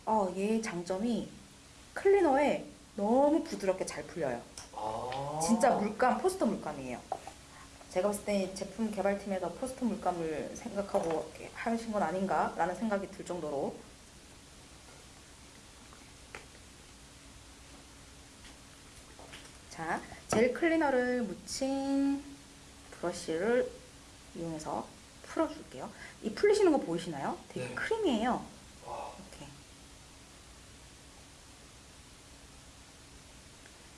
어, 얘의 장점이 클리너에 너무 부드럽게 잘 풀려요. 아. 진짜 물감, 포스터 물감이에요. 제가 봤을 때 제품 개발팀에서 포스터 물감을 생각하고 하신 건 아닌가라는 생각이 들 정도로 자, 젤 클리너를 묻힌 브러쉬를 이용해서 풀어줄게요. 이 풀리시는 거 보이시나요? 되게 네. 크림이에요. 와, 이렇게.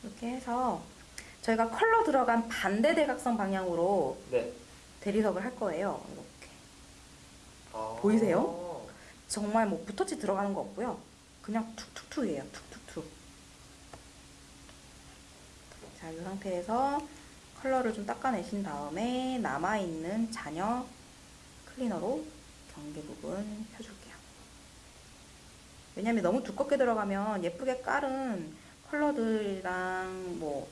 이렇게 해서 저희가 컬러 들어간 반대 대각선 방향으로 네. 대리석을 할 거예요. 이렇게. 아. 보이세요? 정말 뭐 붓터치 들어가는 거 없고요. 그냥 툭툭툭이에요. 툭툭툭. 자, 이 상태에서 컬러를 좀 닦아내신 다음에 남아있는 잔여 클리너로 경계 부분 펴줄게요. 왜냐면 너무 두껍게 들어가면 예쁘게 깔은 컬러들이랑 뭐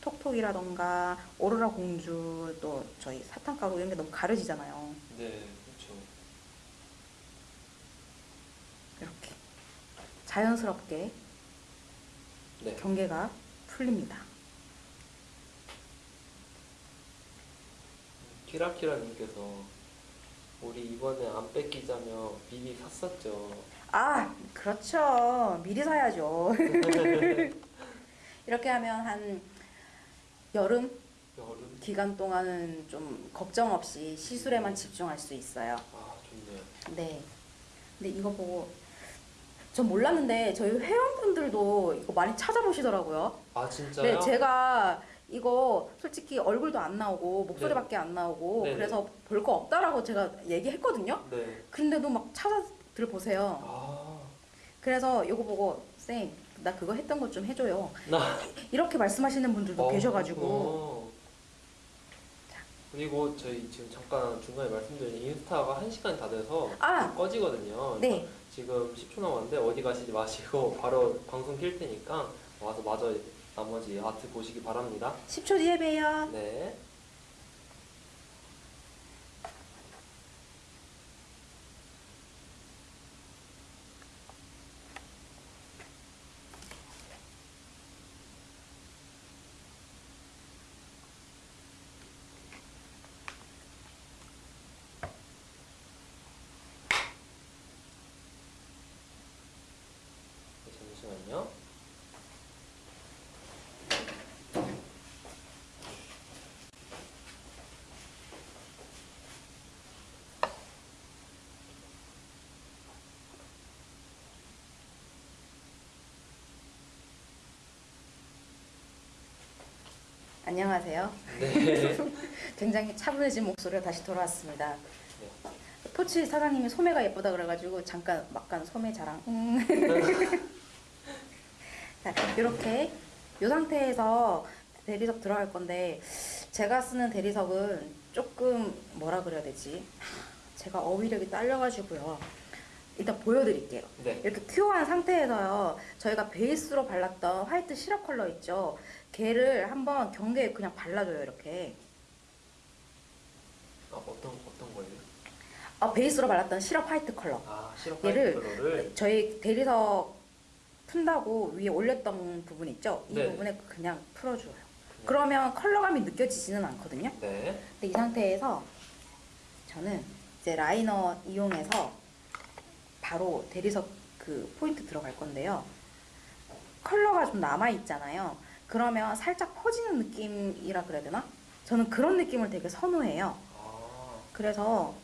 톡톡이라던가 오로라 공주 또 저희 사탕가루 이런 게 너무 가려지잖아요. 네, 그렇죠. 이렇게 자연스럽게 네. 경계가 풀립니다. 키라키라님께서 우리 이번에 안 뺏기자며 미리 샀었죠. 아, 그렇죠. 미리 사야죠. 이렇게 하면 한 여름 여름. 기간 동안은 좀 걱정 없이 시술에만 집중할 수 있어요. 아, 좋네요. 네. 근데 이거 보고 전 몰랐는데 저희 회원분들도 이거 많이 찾아보시더라고요. 아, 진짜요? 네, 제가 이거 솔직히 얼굴도 안 나오고 목소리밖에 안 나오고 네네. 그래서 볼 거 없다라고 제가 얘기했거든요. 네. 근데도 막 찾아 들어보세요. 아, 그래서 이거 보고 쌤, 나 그거 했던 것 좀 해줘요. 나 이렇게 말씀하시는 분들도 어, 계셔가지고 그렇구나. 그리고 저희 지금 잠깐 중간에 말씀드린 인스타가 1시간이 다 돼서 아, 꺼지거든요. 네. 지금 10초 남았는데 어디 가시지 마시고 바로 방송 킬 테니까 와서 마저 나머지 아트 보시기 바랍니다. 10초 뒤에 봬요. 네. 네, 잠시만요. 안녕하세요. 네. 굉장히 차분해진 목소리가 다시 돌아왔습니다. 포치 사장님이 소매가 예쁘다 그래가지고 잠깐 막간 소매 자랑. 음. 자, 이렇게 이 상태에서 대리석 들어갈 건데 제가 쓰는 대리석은 조금 뭐라 그래야 되지? 제가 어휘력이 딸려가지고요. 일단 보여드릴게요. 네. 이렇게 큐어한 상태에서요. 저희가 베이스로 발랐던 화이트 시럽 컬러 있죠. 걔를 한번 경계에 그냥 발라줘요. 이렇게. 아, 어떤 어떤 거예요? 아, 베이스로 발랐던 시럽 화이트 컬러. 아, 시럽 얘를 화이트를 저희 대리석 푼다고 위에 올렸던 부분 있죠? 이 네. 부분에 그냥 풀어줘요. 그러면 컬러감이 느껴지지는 않거든요. 네. 근데 이 상태에서 저는 이제 liner 이용해서 바로 대리석 그 포인트 들어갈 건데요. 컬러가 좀 남아 있잖아요. 그러면 살짝 퍼지는 느낌이라 그래야 되나? 저는 그런 느낌을 되게 선호해요. 아, 그래서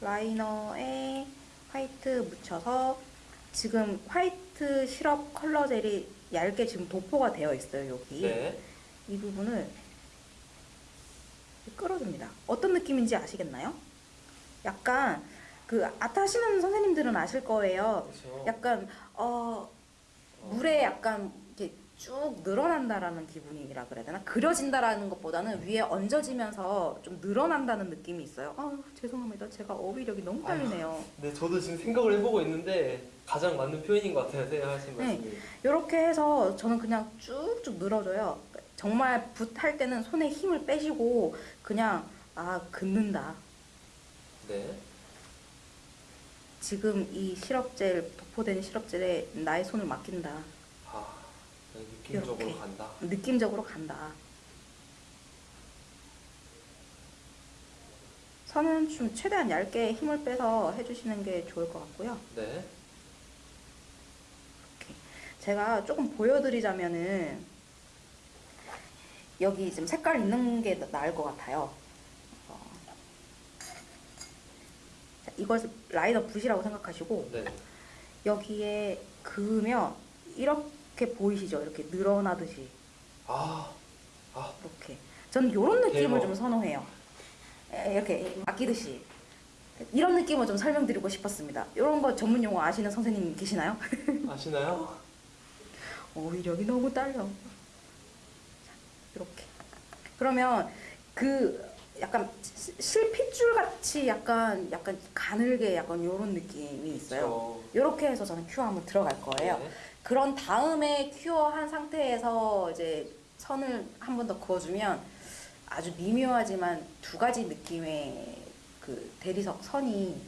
라이너에 화이트 묻혀서 지금 화이트 시럽 컬러 젤이 얇게 지금 도포가 되어 있어요 여기 네. 이 부분을 끌어줍니다 어떤 느낌인지 아시겠나요? 약간 그 아트 하시는 선생님들은 아실 거예요 그렇죠. 약간 어 물에 약간 이렇게 쭉 늘어난다라는 기분이라 그래야 되나? 그려진다라는 것보다는 위에 얹어지면서 좀 늘어난다는 느낌이 있어요. 아 죄송합니다. 제가 어휘력이 너무 딸리네요. 네, 저도 지금 생각을 해보고 있는데 가장 맞는 표현인 것 같아요. 네, 하신 네. 말씀이. 이렇게 해서 저는 그냥 쭉쭉 늘어줘요. 정말 붓할 때는 손에 힘을 빼시고 그냥 아 긋는다. 네. 지금 이 시럽젤 도포된 시럽젤에 나의 손을 맡긴다. 아, 네, 느낌적으로 이렇게. 간다. 느낌적으로 간다. 선은 좀 최대한 얇게 힘을 빼서 해주시는 게 좋을 것 같고요. 네. 제가 조금 보여드리자면은 여기 지금 색깔 있는 게 나- 나을 것 같아요. 어. 자, 이것을 라이너 붓이라고 생각하시고 네. 여기에 그으면 이렇게 보이시죠? 이렇게 늘어나듯이 아, 아, 이렇게. 저는 이런 느낌을 대박. 좀 선호해요. 에, 이렇게 맡기듯이. 이런 느낌을 좀 설명드리고 싶었습니다. 이런 거 전문 용어 아시는 선생님 계시나요? 아시나요? 어휘력이 너무 딸려. 자, 이렇게. 그러면 그 약간 시- 실핏줄 같이 약간 약간 가늘게 약간 이런 느낌이 있어요. 이렇게 해서 저는 큐어 한번 들어갈 거예요. 네. 그런 다음에 큐어한 상태에서 이제 선을 한 번 더 그어주면 아주 미묘하지만 두 가지 느낌의 그 대리석 선이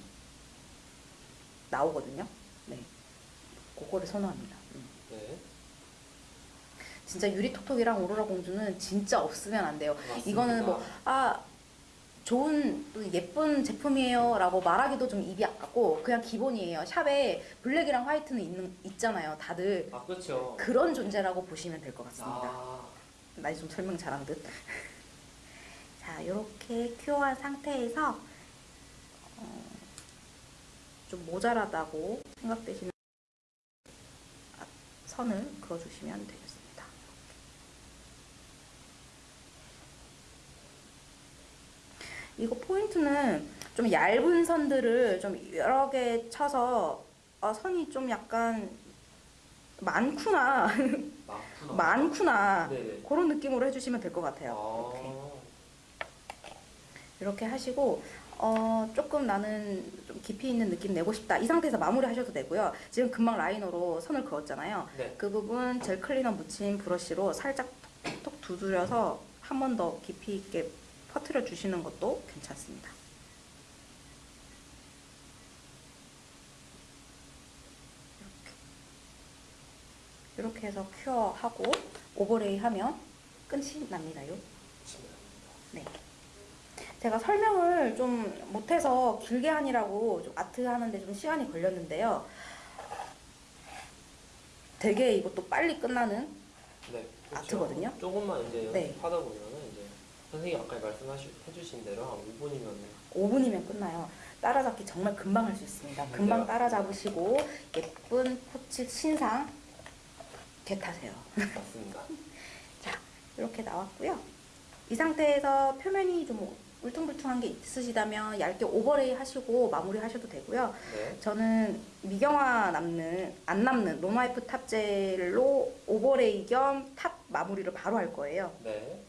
나오거든요. 네, 그거를 선호합니다. 음. 네. 진짜 유리톡톡이랑 오로라 공주는 진짜 없으면 안 돼요. 맞습니다. 이거는 뭐, 아, 좋은, 또 예쁜 제품이에요. 라고 말하기도 좀 입이 아깝고, 그냥 기본이에요. 샵에 블랙이랑 화이트는 있는, 있잖아요. 다들. 아, 그렇죠. 그런 존재라고 보시면 될 것 같습니다. 아, 나좀 설명 잘한 듯. 자, 이렇게 큐어한 상태에서 어, 좀 모자라다고 생각되시는 선을 그어주시면 되겠습니다. 이거 포인트는 좀좀 얇은 선들을 좀 여러 개 쳐서 아, 선이 좀 약간 많구나 많구나. 많구나 네네. 그런 느낌으로 해주시면 될 것 같아요. 아, 이렇게 하시고 어, 조금 나는 좀 깊이 있는 느낌 내고 싶다 이 상태에서 마무리 하셔도 되고요. 지금 금방 라이너로 선을 그었잖아요. 네. 그 부분 젤 클리너 묻힌 브러쉬로 살짝 톡톡 두드려서 한 번 더 깊이 있게 퍼트려 주시는 것도 괜찮습니다. 이렇게. 이렇게 해서 큐어하고 오버레이 하면 끝이 납니다요. 네. 제가 설명을 좀 못해서 길게 하느라고 좀 아트 하는데 좀 시간이 걸렸는데요. 되게 이것도 빨리 끝나는 네. 그렇죠. 아트거든요. 조금만 이제 네. 보면은 이제 선생님 아까 말씀해주신 대로 한 5분이면 5분이면 끝나요. 따라잡기 정말 금방 할 수 있습니다. 금방 네. 따라잡으시고 예쁜 포츠 신상 개타세요. 맞습니다. 이렇게 나왔고요. 이 상태에서 표면이 좀 울퉁불퉁한 게 있으시다면 얇게 overlay 하시고 마무리 하셔도 되고요. 네. 저는 미경화 남는 안 남는 no-wipe top gel로 overlay 겸 top 마무리를 바로 할 거예요. 네.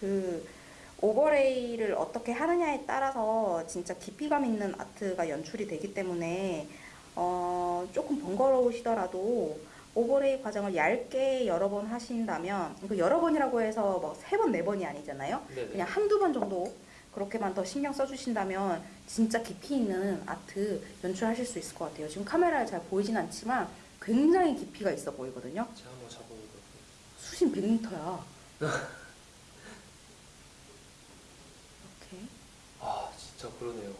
그 오버레이를 어떻게 하느냐에 따라서 진짜 깊이감 있는 아트가 연출이 되기 때문에 어, 조금 번거로우시더라도 오버레이 과정을 얇게 여러 번 하신다면 그 여러 번이라고 해서 뭐세 번, 네 번이 아니잖아요. 네네. 그냥 한두 번 정도 그렇게만 더 신경 써주신다면 진짜 깊이 있는 아트 연출하실 수 있을 것 같아요. 지금 카메라에 잘 보이진 않지만 굉장히 깊이가 있어 보이거든요. 제가 한번 잡아보도록 수심 100m야. 이렇게. 아 진짜 그러네요.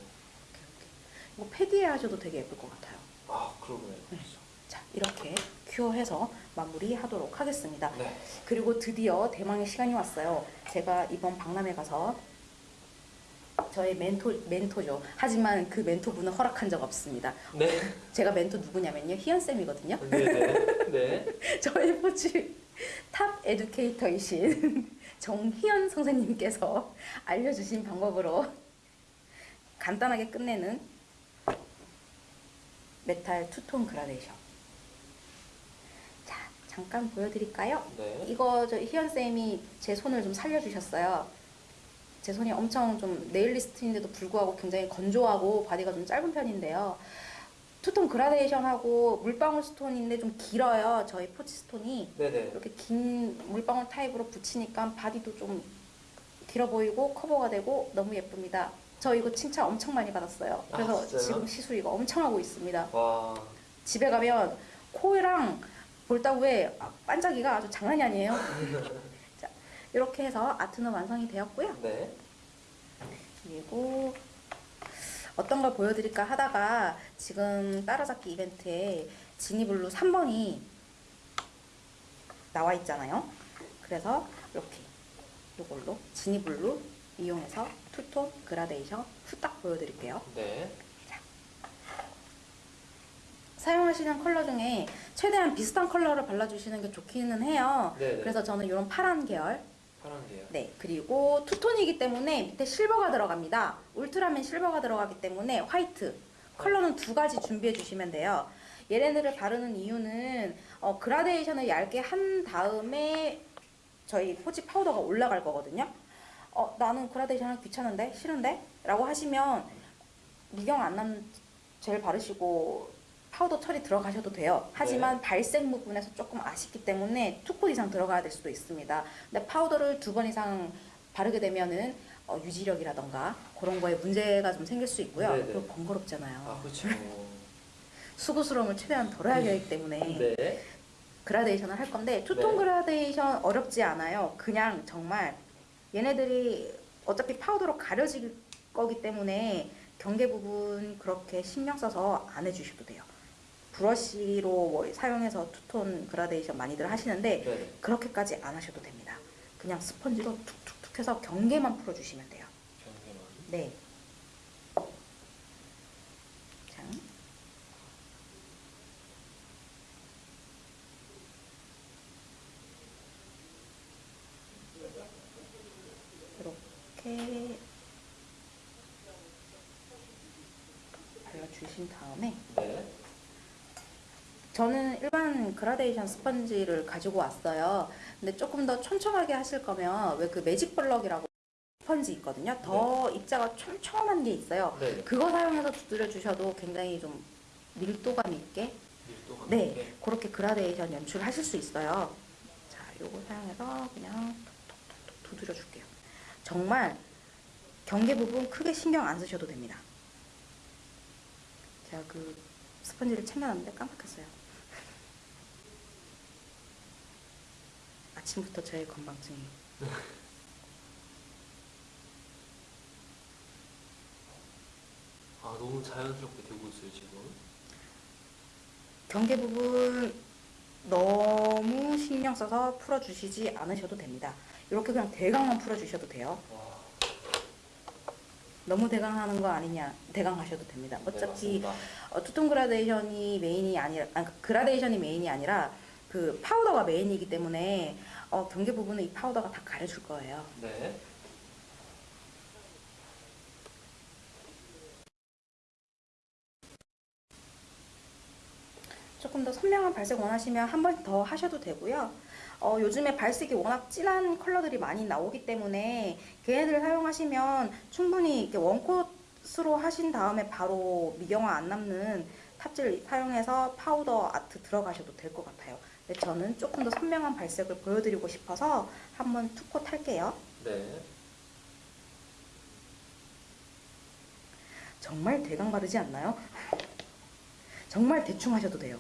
이거 패디에 하셔도 되게 예쁠 것 같아요. 아 그러네요. 네. 자, 이렇게 큐어해서 마무리하도록 하겠습니다. 네. 그리고 드디어 대망의 시간이 왔어요. 제가 이번 박람회 가서 저의 멘토, 멘토죠. 하지만 그 멘토분은 허락한 적 없습니다. 네. 제가 멘토 누구냐면요. 희연쌤이거든요. 네네. 네. 저희 포츠 top educator이신 정희연 선생님께서 알려주신 방법으로 간단하게 끝내는 메탈 투톤 그라데이션. 자, 잠깐 보여드릴까요? 네. 이거 저 희연 쌤이 제 손을 좀 살려주셨어요. 제 손이 엄청 좀 네일리스트인데도 불구하고 굉장히 건조하고 바디가 좀 짧은 편인데요. 투톤 그라데이션하고 물방울 스톤인데 좀 길어요. 저희 포치 스톤이 네네. 이렇게 긴 물방울 타입으로 붙이니까 바디도 좀 길어 보이고 커버가 되고 너무 예쁩니다. 저 이거 칭찬 엄청 많이 받았어요. 아, 그래서 진짜요? 지금 시술 이거 엄청 하고 있습니다. 와. 집에 가면 코랑 볼따구에 아, 반짝이가 아주 장난이 아니에요. 자, 이렇게 해서 아트는 완성이 되었고요. 네. 그리고 어떤 걸 보여드릴까 하다가 지금 따라잡기 이벤트에 지니블루 3번이 나와 있잖아요. 그래서 이렇게 이걸로 지니블루 이용해서 투톤 그라데이션 후딱 보여드릴게요. 네. 사용하시는 컬러 중에 최대한 비슷한 컬러를 발라주시는 게 좋기는 해요. 네네. 그래서 저는 이런 파란 계열. 네, 그리고 투톤이기 때문에 밑에 실버가 들어갑니다. 울트라맨 실버가 들어가기 때문에 화이트 컬러는 두 가지 준비해 주시면 돼요. 얘네들을 바르는 이유는 어, 그라데이션을 얇게 한 다음에 저희 포지 파우더가 올라갈 거거든요. 어, 나는 그라데이션 하기 귀찮은데 싫은데 라고 하시면 미경화 안 남는 젤 바르시고 파우더 처리 들어가셔도 돼요. 하지만 발색 부분에서 조금 아쉽기 때문에 두코 이상 들어가야 될 수도 있습니다. 근데 파우더를 두 번 이상 바르게 되면은 어, 유지력이라던가 그런 거에 문제가 좀 생길 수 있고요. 네네. 그리고 번거롭잖아요. 아 그렇죠. 수고스러움을 최대한 덜어야 되기 때문에 네. 그라데이션을 할 건데 투톤 네. 그라데이션 어렵지 않아요. 그냥 정말 얘네들이 어차피 파우더로 가려질 거기 때문에 경계 부분 그렇게 신경 써서 안 해주셔도 돼요. 브러쉬로 뭐 사용해서 투톤 그라데이션 많이들 하시는데 네. 그렇게까지 안 하셔도 됩니다. 그냥 스펀지로 툭툭툭 해서 경계만 풀어주시면 돼요. 경계만. 네. 자. 이렇게 발라주신 다음에 네. 저는 일반 그라데이션 스펀지를 가지고 왔어요. 근데 조금 더 촘촘하게 하실 거면 왜 그 매직 블럭이라고 스펀지 있거든요. 더 입자가 촘촘한 게 있어요. 네. 그거 사용해서 두드려 주셔도 굉장히 좀 밀도감 있게 밀도가 네 높게. 그렇게 그라데이션 연출하실 수 있어요. 자, 요거 사용해서 그냥 톡톡톡톡 두드려 줄게요. 정말 경계 부분 크게 신경 안 쓰셔도 됩니다. 제가 그 스펀지를 챙겨놨는데 깜빡했어요. 아침부터 저의 건방증이. 아 너무 자연스럽게 되고 있어요 지금. 경계 부분 너무 신경 써서 풀어주시지 않으셔도 됩니다. 이렇게 그냥 대강만 풀어주셔도 돼요. 와. 너무 대강하는 거 아니냐 대강하셔도 됩니다. 네, 어차피 맞습니다. 어, 투톤 그라데이션이 메인이 아니라 아, 그라데이션이 메인이 아니라 그 파우더가 메인이기 때문에 어, 경계 부분은 이 파우더가 다 가려줄 거예요. 네. 조금 더 선명한 발색 원하시면 한 번 더 하셔도 되고요. 어, 요즘에 발색이 워낙 진한 컬러들이 많이 나오기 때문에 걔네들 사용하시면 충분히 이렇게 one coat로 하신 다음에 바로 미경화 안 남는 top gel을 사용해서 파우더 아트 들어가셔도 될 것 같아요. 근데 저는 조금 더 선명한 발색을 보여드리고 싶어서 한번 two coat 할게요. 네. 정말 대강 바르지 않나요? 정말 대충 하셔도 돼요.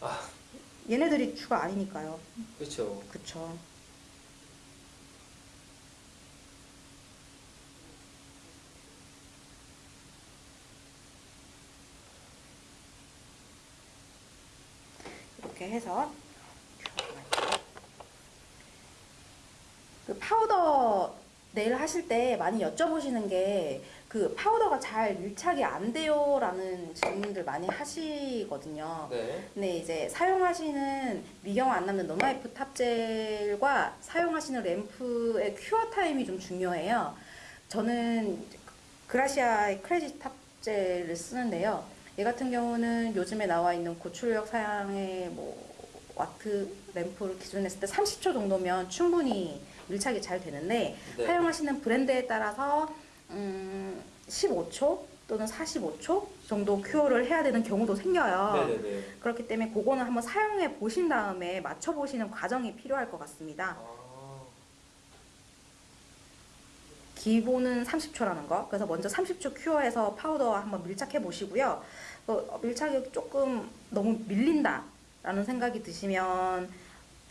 아 얘네들이 주가 아니니까요. 그렇죠. 그쵸. 이렇게 해서 그 파우더 네일 하실 때 많이 여쭤보시는 게 그 파우더가 잘 밀착이 안 돼요 라는 질문들 많이 하시거든요. 네. 근데 이제 사용하시는 미경화 안 남는 no-wipe top gel과 사용하시는 램프의 cure time이 좀 중요해요. 저는 그라시아의 크레딧 top gel을 쓰는데요. 얘 같은 경우는 요즘에 나와 있는 고출력 사양의 뭐 와트 램프를 기준 했을 때 30초 정도면 충분히 밀착이 잘 되는데 네. 사용하시는 브랜드에 따라서 음, 15초 또는 45초 정도 cure를 해야 되는 경우도 생겨요. 네네네. 그렇기 때문에 그거는 한번 사용해 보신 다음에 맞춰 보시는 과정이 필요할 것 같습니다. 아. 기본은 30초라는 거. 그래서 먼저 30초 cure해서 파우더 한번 밀착해 보시고요. 어, 밀착이 조금 너무 밀린다라는 생각이 드시면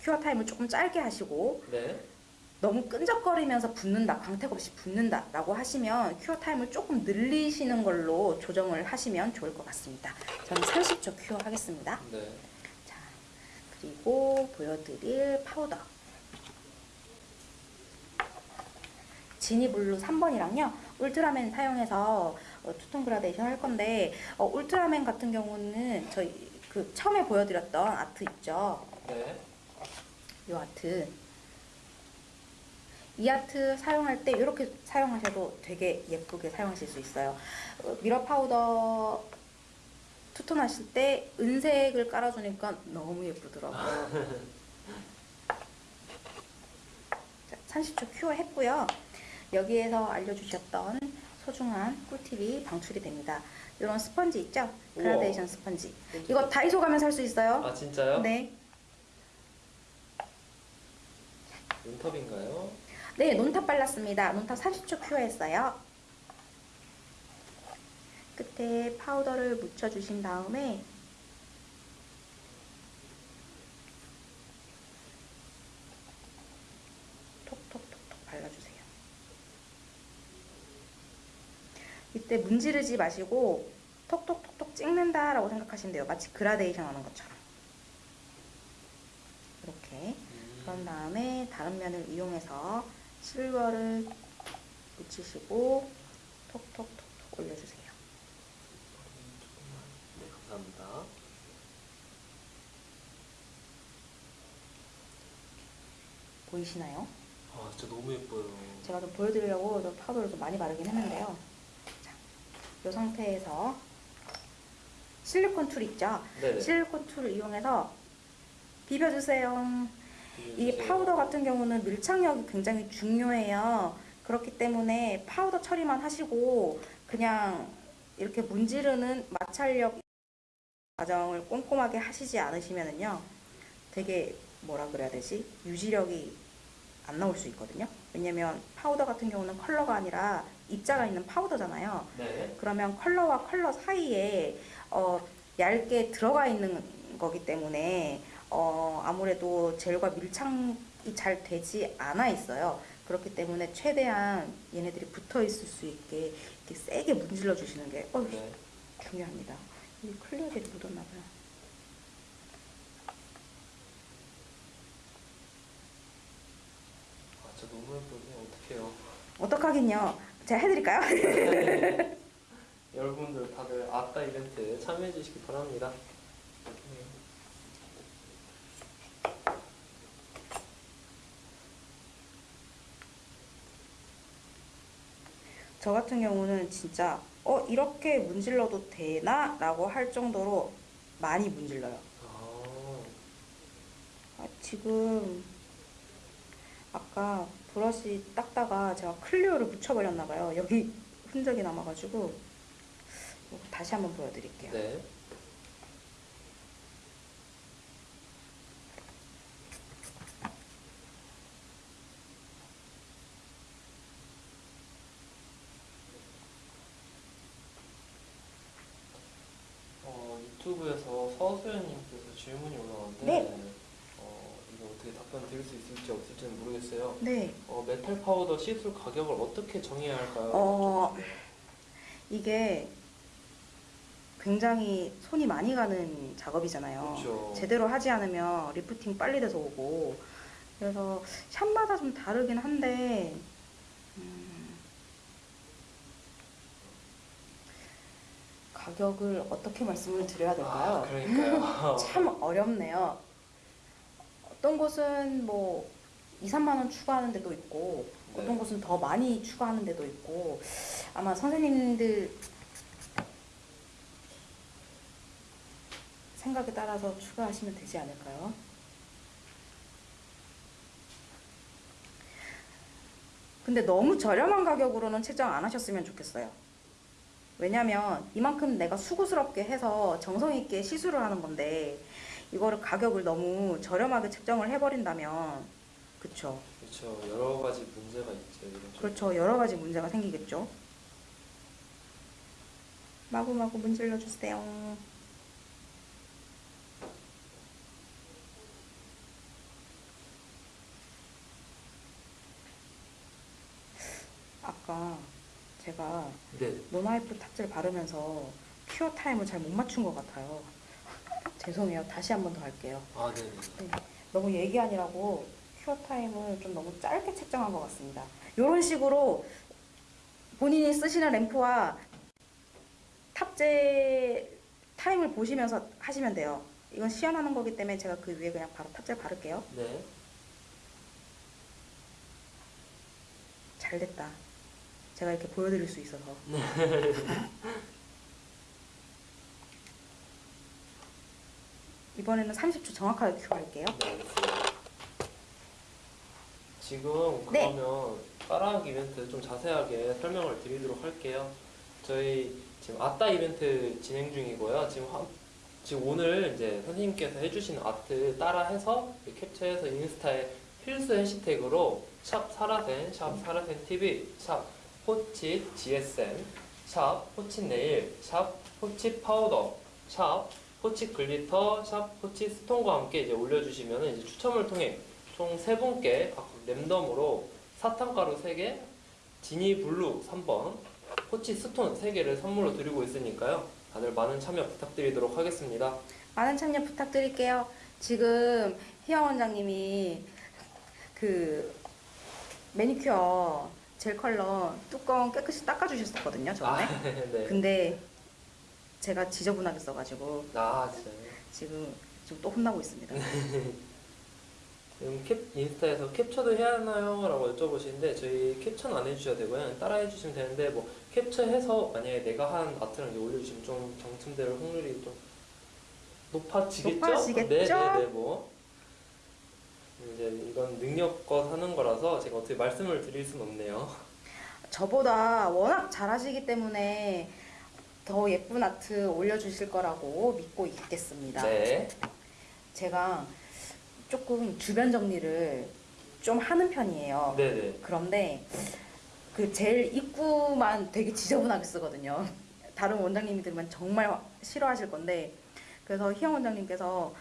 cure time을 조금 짧게 하시고 네. 너무 끈적거리면서 붓는다, 광택 없이 붓는다 라고 하시면 cure time을 조금 늘리시는 걸로 조정을 하시면 좋을 것 같습니다. 저는 30초 cure 하겠습니다. 네. 자, 그리고 보여드릴 파우더. 지니블루 3번이랑요, 울트라맨 사용해서 어, 투톤 그라데이션 할 건데, 어, 울트라맨 같은 경우는 저희 그 처음에 보여드렸던 아트 있죠? 네. 이 아트. 이 아트 사용할 때 이렇게 사용하셔도 되게 예쁘게 사용하실 수 있어요. 어, mirror 파우더 투톤 하실 때 은색을 깔아주니까 너무 예쁘더라고요. 자, 30초 cure 했고요. 여기에서 알려주셨던 소중한 꿀팁이 방출이 됩니다. 이런 스펀지 있죠? 그라데이션 스펀지. 이거 다이소 가면 살 수 있어요. 아 진짜요? 네. 눈썹인가요? 네, 논탑 발랐습니다. 논탑 30초 큐어했어요. 끝에 파우더를 묻혀주신 다음에 톡톡톡톡 발라주세요. 이때 문지르지 마시고 톡톡톡톡 찍는다라고 생각하시면 돼요. 마치 그라데이션 하는 것처럼. 이렇게. 음. 그런 다음에 다른 면을 이용해서 실버를 묻히시고 톡톡톡톡 올려주세요. 네, 감사합니다. 보이시나요? 아, 진짜 너무 예뻐요. 제가 좀 보여드리려고 좀 파우더를 좀 많이 바르긴 했는데요. 자, 이 상태에서 실리콘 tool 있죠? 네. 실리콘 tool을 이용해서 비벼주세요. 이 파우더 같은 경우는 밀착력이 굉장히 중요해요. 그렇기 때문에 파우더 처리만 하시고 그냥 이렇게 문지르는 마찰력 과정을 꼼꼼하게 하시지 않으시면은요, 되게 뭐라 그래야 되지? 유지력이 안 나올 수 있거든요. 왜냐면 파우더 같은 경우는 컬러가 아니라 입자가 있는 파우더잖아요. 네. 그러면 컬러와 컬러 사이에 어, 얇게 들어가 있는 거기 때문에 어, 아무래도 젤과 밀착이 잘 되지 않아 있어요. 그렇기 때문에 최대한 얘네들이 붙어 있을 수 있게 이렇게 세게 문질러 주시는 게 어, 네. 중요합니다. 이 클리어 젤이 묻었나 봐요. 아, 진짜 너무 예쁘네. 어떡해요. 어떡하긴요. 제가 해드릴까요? 여러분들 다들 아따 이벤트 참여해 주시기 바랍니다. 네. 저 같은 경우는 진짜 어 이렇게 문질러도 되나? 라고 할 정도로 많이 문질러요. 아, 아, 지금 아까 브러쉬 닦다가 제가 클리어를 묻혀버렸나 봐요. 여기 흔적이 남아가지고 이거 다시 한번 보여드릴게요. 네. 어, 유튜브에서 서수연님께서 질문이 올라왔는데 네. 어, 이거 어떻게 답변 드릴 수 있을지 없을지는 모르겠어요. 네, 어, 메탈 파우더 시술 가격을 어떻게 정해야 할까요? 어 이게 굉장히 손이 많이 가는 작업이잖아요. 그렇죠. 제대로 하지 않으면 리프팅 빨리 돼서 오고 그래서 샵마다 좀 다르긴 한데 가격을 어떻게 말씀을 드려야 될까요? 아. 참 어렵네요. 어떤 곳은 뭐 2, 3만 원 추가하는 데도 있고 네. 어떤 곳은 더 많이 추가하는 데도 있고 아마 선생님들 생각에 따라서 추가하시면 되지 않을까요? 근데 너무 저렴한 가격으로는 책정 안 하셨으면 좋겠어요. 왜냐면 이만큼 내가 수고스럽게 해서 정성 있게 시술을 하는 건데 이거를 가격을 너무 저렴하게 책정을 해버린다면 그쵸 그렇죠. 여러 가지 문제가 있죠. 그렇죠 여러 가지 문제가 생기겠죠 마구마구 문질러 주세요 아까 제가 네. non-wipe top gel을 바르면서 cure time을 잘 못 맞춘 것 같아요. 죄송해요. 다시 한 번 더 할게요. 아, 네. 네. 너무 얘기 아니라고 cure time을 좀 너무 짧게 책정한 것 같습니다. 이런 식으로 본인이 쓰시는 램프와 top gel 타임을 보시면서 하시면 돼요. 이건 시연하는 거기 때문에 제가 그 위에 그냥 바로 top gel 바를게요. 네. 잘 됐다. 제가 이렇게 보여드릴 수 있어서. 이번에는 30초 정확하게 큐 할게요. 네. 지금 네. 그러면 따라하기 이벤트 좀 자세하게 설명을 드리도록 할게요. 저희 지금 아따 이벤트 진행 중이고요. 지금 한- 지금 오늘 이제 선생님께서 해주신 아트 따라해서 캡처해서 인스타에 필수 해시태그로 샵 사라센, 샵 사라센 TV, 샵 호칫 GSM, 샵 호칫 네일, 샵 호칫 파우더, 샵 호칫 글리터, 샵 호칫 스톤과 함께 이제 올려주시면 이제 추첨을 통해 총 세 분께 각각 랜덤으로 사탕가루 3개, 지니 블루 3번, 호칫 스톤 3개를 선물로 드리고 있으니까요. 다들 많은 참여 부탁드리도록 하겠습니다. 많은 참여 부탁드릴게요. 지금 희영 원장님이 그 매니큐어 젤 컬러 뚜껑 깨끗이 닦아주셨었거든요, 저번에. 아, 네. 근데 제가 지저분하게 써가지고 아, 진짜요? 지금 지금 또 혼나고 있습니다. 지금 캡, 인스타에서 캡처도 해야 하나요? 라고 여쭤보시는데 저희 캡처는 안 해주셔도 되고요. 따라 해주시면 되는데 뭐 캡처해서 만약에 내가 한 아트랑 올려주시면 좀 당첨될 확률이 좀 높아지겠죠? 높아지겠죠? 네 네 네 뭐 이제 이건 능력껏 하는 거라서 제가 어떻게 말씀을 드릴 수는 없네요. 저보다 워낙 잘하시기 때문에 더 예쁜 아트 올려주실 거라고 믿고 있겠습니다. 네. 제가 조금 주변 정리를 좀 하는 편이에요. 네네. 그런데 그젤 입구만 되게 지저분하게 쓰거든요. 다른 원장님이 들으면 정말 싫어하실 건데 그래서 희영 원장님께서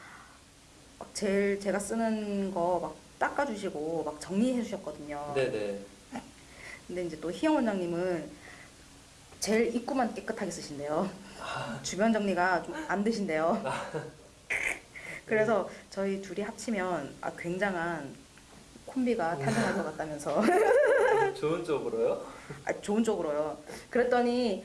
막젤 제가 쓰는 거 막 닦아주시고 막 정리해 주셨거든요. 네네. 근데 이제 또 희영 원장님은 젤 입구만 깨끗하게 쓰신대요. 주변 정리가 좀 안 되신대요. 그래서 저희 둘이 합치면 아, 굉장한 콤비가 탄생할 것 같다면서 좋은 쪽으로요? 아, 좋은 쪽으로요. 그랬더니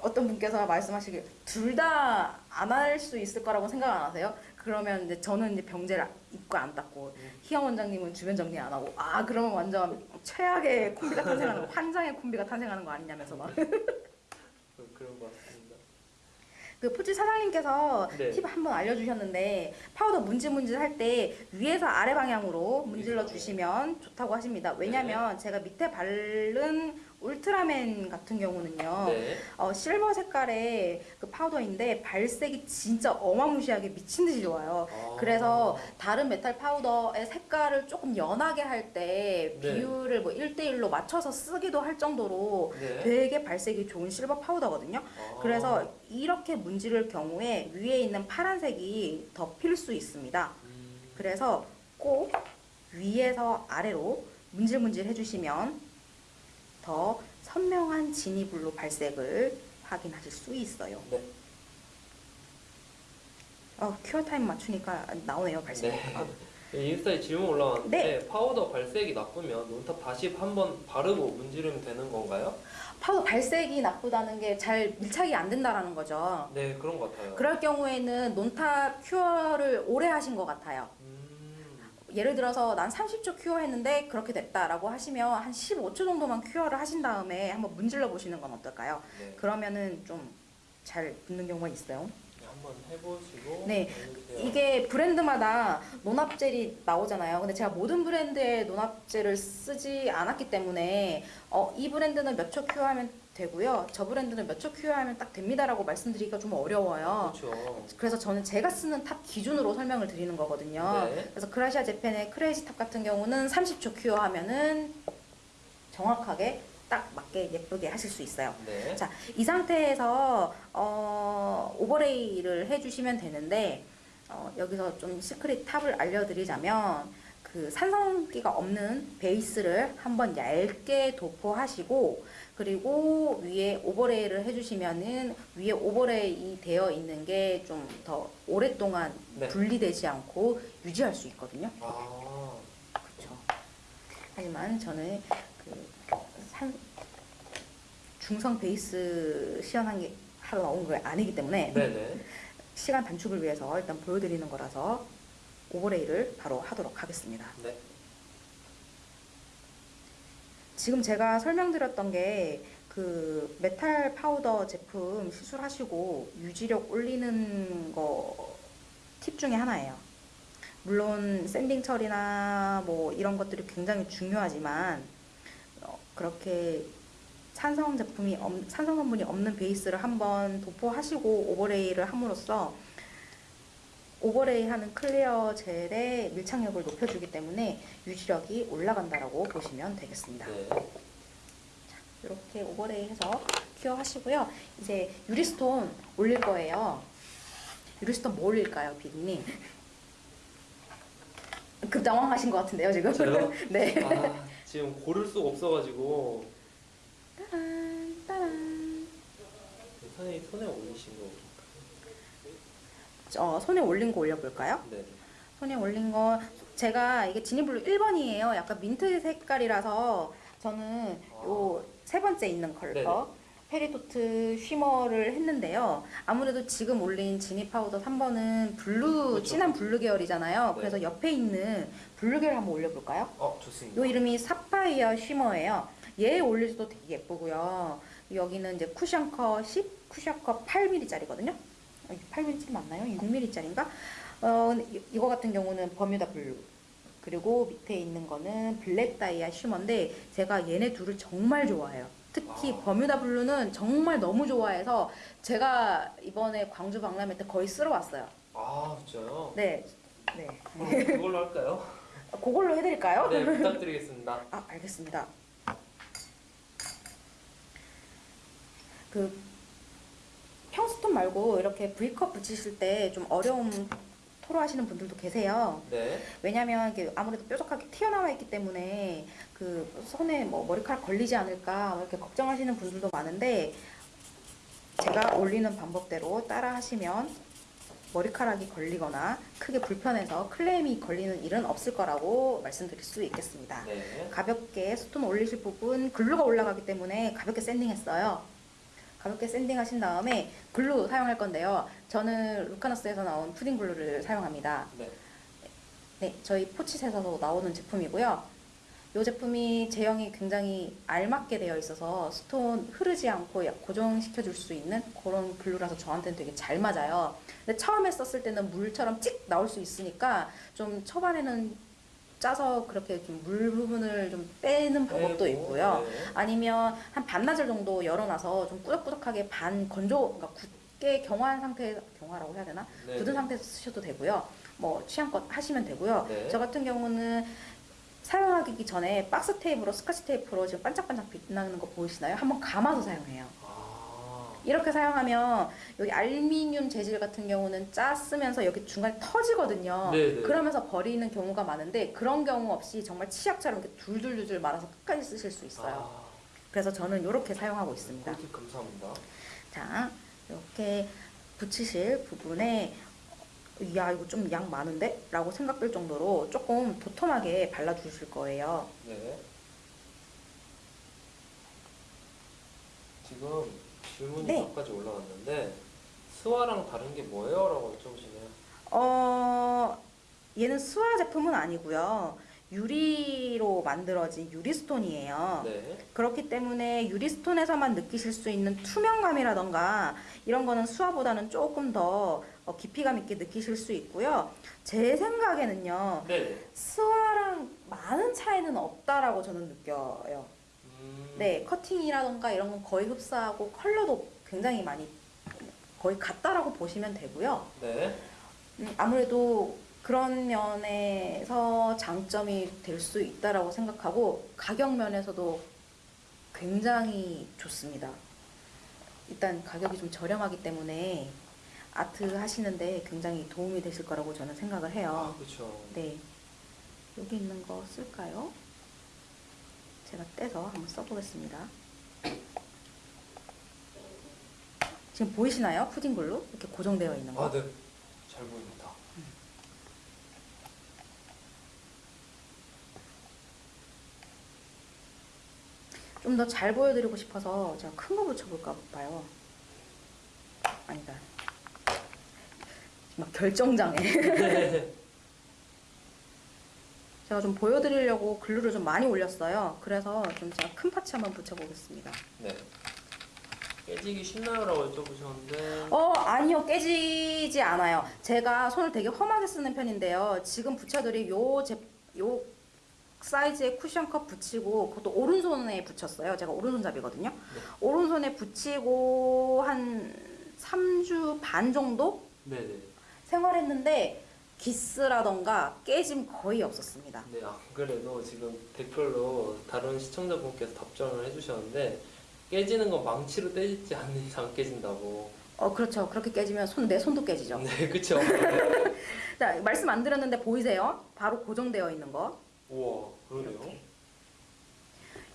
어떤 분께서 말씀하시길 둘 다 안 할 수 있을 거라고 생각 안 하세요? 그러면 이제 저는 이제 병 젤 입구 안 닦고 희영 원장님은 주변 정리 안 하고 아 그러면 완전 최악의 콤비가 탄생하는 거 환장의 콤비가 탄생하는 거 아니냐면서 막. 그런 것 같습니다. 그 포지 사장님께서 네. 팁 한번 알려주셨는데 파우더 문질문질 할 때 위에서 아래 방향으로 문질러 주시면 좋다고 하십니다. 왜냐면 제가 밑에 바른 울트라맨 같은 경우는요. 네. 어, 실버 색깔의 그 파우더인데 발색이 진짜 어마무시하게 미친 듯이 좋아요. 아. 그래서 다른 메탈 파우더의 색깔을 조금 연하게 할때 네. 비율을 뭐 1대1로 맞춰서 쓰기도 할 정도로 네. 되게 발색이 좋은 실버 파우더거든요. 아. 그래서 이렇게 문지를 경우에 위에 있는 파란색이 덮일 수 있습니다. 음, 그래서 꼭 위에서 아래로 문질문질 해주시면 더 선명한 지니블루 발색을 확인하실 수 있어요. 네. 어, cure time 맞추니까 나오네요 발색. 네. 아, 인스타에 질문 올라왔는데 네. 파우더 발색이 나쁘면 non top 다시 한번 바르고 문지르면 되는 건가요? 파우더 발색이 나쁘다는 게 잘 밀착이 안 된다라는 거죠. 네 그런 것 같아요. 그럴 경우에는 non top cure를 오래 하신 것 같아요. 음, 예를 들어서 난 30초 cure 했는데 그렇게 됐다라고 하시면 한 15초 정도만 cure를 하신 다음에 한번 문질러 보시는 건 어떨까요? 네. 그러면은 좀 잘 붙는 경우가 있어요. 한번 해보시고 네. 이게 브랜드마다 non-wipe gel이 나오잖아요. 근데 제가 모든 브랜드의 non-wipe gel을 쓰지 않았기 때문에 어, 이 브랜드는 몇 초 cure하면 되고요. 저 브랜드는 몇초 cure하면 딱 됩니다라고 말씀드리기가 좀 어려워요. 그렇죠. 그래서 저는 제가 쓰는 top 기준으로 설명을 드리는 거거든요. 네. 그래서 그라시아 재팬의 크레이지 탑 같은 경우는 30초 cure 하면은 정확하게 딱 맞게 예쁘게 하실 수 있어요. 네. 자, 이 상태에서 어, overlay를 해주시면 되는데 어, 여기서 좀 secret tip을 알려드리자면 그 산성기가 없는 베이스를 한번 얇게 도포하시고 그리고 위에 overlay를 해주시면은 위에 overlay 되어 있는 게 좀 더 오랫동안 네. 분리되지 않고 유지할 수 있거든요. 아, 그렇죠. 하지만 저는 그 산, 중성 베이스 시연한 게 하러 나온 거 아니기 때문에 네네. 시간 단축을 위해서 일단 보여드리는 거라서 overlay를 바로 하도록 하겠습니다. 네. 지금 제가 설명드렸던 게 그 메탈 파우더 제품 시술하시고 유지력 올리는 거 팁 중에 하나예요. 물론 sanding 처리나 뭐 이런 것들이 굉장히 중요하지만 어, 그렇게 산성 제품이 없, 산성 성분이 없는 베이스를 한번 도포하시고 overlay를 함으로써 overlay 하는 clear gel의 밀착력을 높여주기 때문에 유지력이 올라간다라고 보시면 되겠습니다. 네. 이렇게 overlay 해서 cure 하시고요. 이제 유리스톤 올릴 거예요. 유리스톤 뭐 올릴까요, 비디님? 급 당황하신 것 같은데요, 지금? 저요? 네. 아, 지금 고를 수가 없어가지고 따란, 따란. 선생님 손에 올리신 거. 어, 손에 올린 거 올려볼까요? 네. 손에 올린 거 제가 이게 지니블루 1번이에요. 약간 민트 색깔이라서 저는 요 세 번째 있는 컬러 네네. peridot shimmer를 했는데요. 아무래도 지금 올린 지니 파우더 3번은 블루 그렇죠. 진한 블루 계열이잖아요. 네. 그래서 옆에 있는 블루 계열 한번 올려볼까요? 어 좋습니다. 요 이름이 사파이어 shimmer예요. 얘 올릴 수도 되게 예쁘고요. 여기는 이제 cushion cut 10, cushion cut 8mm짜리거든요. 8mm 맞나요? 6mm짜리인가? 어, 이- 이거 같은 경우는 버뮤다 블루. 그리고 밑에 있는 거는 블랙 다이아 shimmer인데 제가 얘네 둘을 정말 좋아해요. 특히 아. 버뮤다 블루는 정말 너무 좋아해서 제가 이번에 광주 박람회 때 거의 쓸어 왔어요. 아 진짜요? 네. 네. 그걸로 할까요? 그걸로 해드릴까요? 네 부탁드리겠습니다. 아, 알겠습니다. 그 평stone 말고 이렇게 V컷 붙이실 때 좀 어려움 토로하시는 분들도 계세요. 네. 왜냐면 이게 아무래도 뾰족하게 튀어나와 있기 때문에 그 손에 뭐 머리카락 걸리지 않을까 이렇게 걱정하시는 분들도 많은데 제가 올리는 방법대로 따라 하시면 머리카락이 걸리거나 크게 불편해서 클레임이 걸리는 일은 없을 거라고 말씀드릴 수 있겠습니다. 네. 가볍게 stone 올리실 부분 glue가 올라가기 때문에 가볍게 sanding했어요. 가볍게 sanding하신 다음에 glue 사용할 건데요. 저는 루카너스에서 나온 푸딩 glue를 사용합니다. 네. 네, 저희 포치셋에서 나오는 제품이고요. 이 제품이 제형이 굉장히 알맞게 되어 있어서 스톤 흐르지 않고 고정시켜 줄 수 있는 그런 글루라서 저한테는 되게 잘 맞아요. 근데 처음에 썼을 때는 물처럼 찍 나올 수 있으니까 좀 초반에는 짜서 그렇게 좀 물 부분을 좀 빼는 방법도 있고요. 네. 아니면 한 반나절 정도 열어놔서 좀 꾸덕꾸덕하게 반 건조, 그러니까 굳게 경화한 상태에서 경화라고 해야 되나? 네. 굳은 상태에서 쓰셔도 되고요. 뭐 취향껏 하시면 되고요. 네. 저 같은 경우는 사용하기 전에 박스 테이프로 스카치 테이프로 지금 반짝반짝 빛나는 거 보이시나요? 한번 감아서 사용해요. 아. 이렇게 사용하면 여기 알루미늄 재질 같은 경우는 짰으면서 여기 중간에 터지거든요. 네네. 그러면서 버리는 경우가 많은데 그런 경우 없이 정말 치약처럼 이렇게 둘둘둘둘 말아서 끝까지 쓰실 수 있어요. 아. 그래서 저는 이렇게 사용하고 있습니다. 꿀팁 감사합니다. 자, 이렇게 붙이실 부분에 야 이거 좀 양 많은데? 라고 생각될 정도로 조금 도톰하게 발라주실 거예요. 네. 지금 질문이 네. 몇 가지 올라왔는데 스와랑 다른 게 뭐예요? 라고 여쭤보시네요. 어, 얘는 스와 제품은 아니고요. 유리로 만들어진 유리스톤이에요. 네. 그렇기 때문에 유리스톤에서만 느끼실 수 있는 투명감이라던가 이런 거는 수화보다는 조금 더 어, 깊이감 있게 느끼실 수 있고요. 제 생각에는요. 네. 스와랑 많은 차이는 없다라고 저는 느껴요. 음. 네, 커팅이라던가 이런 건 거의 흡사하고 컬러도 굉장히 많이 거의 같다라고 보시면 되고요. 네. 음, 아무래도 그런 면에서 장점이 될 수 있다라고 생각하고 가격 면에서도 굉장히 좋습니다. 일단 가격이 좀 저렴하기 때문에 아트 하시는데 굉장히 도움이 되실 거라고 저는 생각을 아, 해요. 그렇죠. 네. 여기 있는 거 쓸까요? 제가 떼서 한번 써보겠습니다. 지금 보이시나요? 푸딩글로 이렇게 고정되어 있는 거. 아, 네. 잘 보입니다. 좀더 잘 보여드리고 싶어서 제가 큰 거 붙여볼까 봐요. 아니다. 막 결정장애. 네. 제가 좀 보여드리려고 글루를 좀 많이 올렸어요. 그래서 좀 제가 큰 파츠 한번 붙여보겠습니다. 네. 깨지기 쉽나요? 라고 여쭤보셨는데 어, 아니요. 깨지지 않아요. 제가 손을 되게 험하게 쓰는 편인데요. 지금 붙여드릴 요, 제, 요 사이즈의 쿠션컵 붙이고, 그것도 오른손에 붙였어요. 제가 오른손잡이거든요. 오른손에 붙이고 한 3주 반 정도 네네. 생활했는데, 기스라던가 깨짐 거의 없었습니다. 네, 안 그래도 지금 댓글로 다른 시청자분께서 답장을 해주셨는데 깨지는 건 망치로 떼지 않는 이상 깨진다고. 어, 그렇죠. 그렇게 깨지면 손, 내 손도 깨지죠. 네, 그쵸. 자, 말씀 안 드렸는데 보이세요? 바로 고정되어 있는 거. 우와, 그러네요. 이렇게.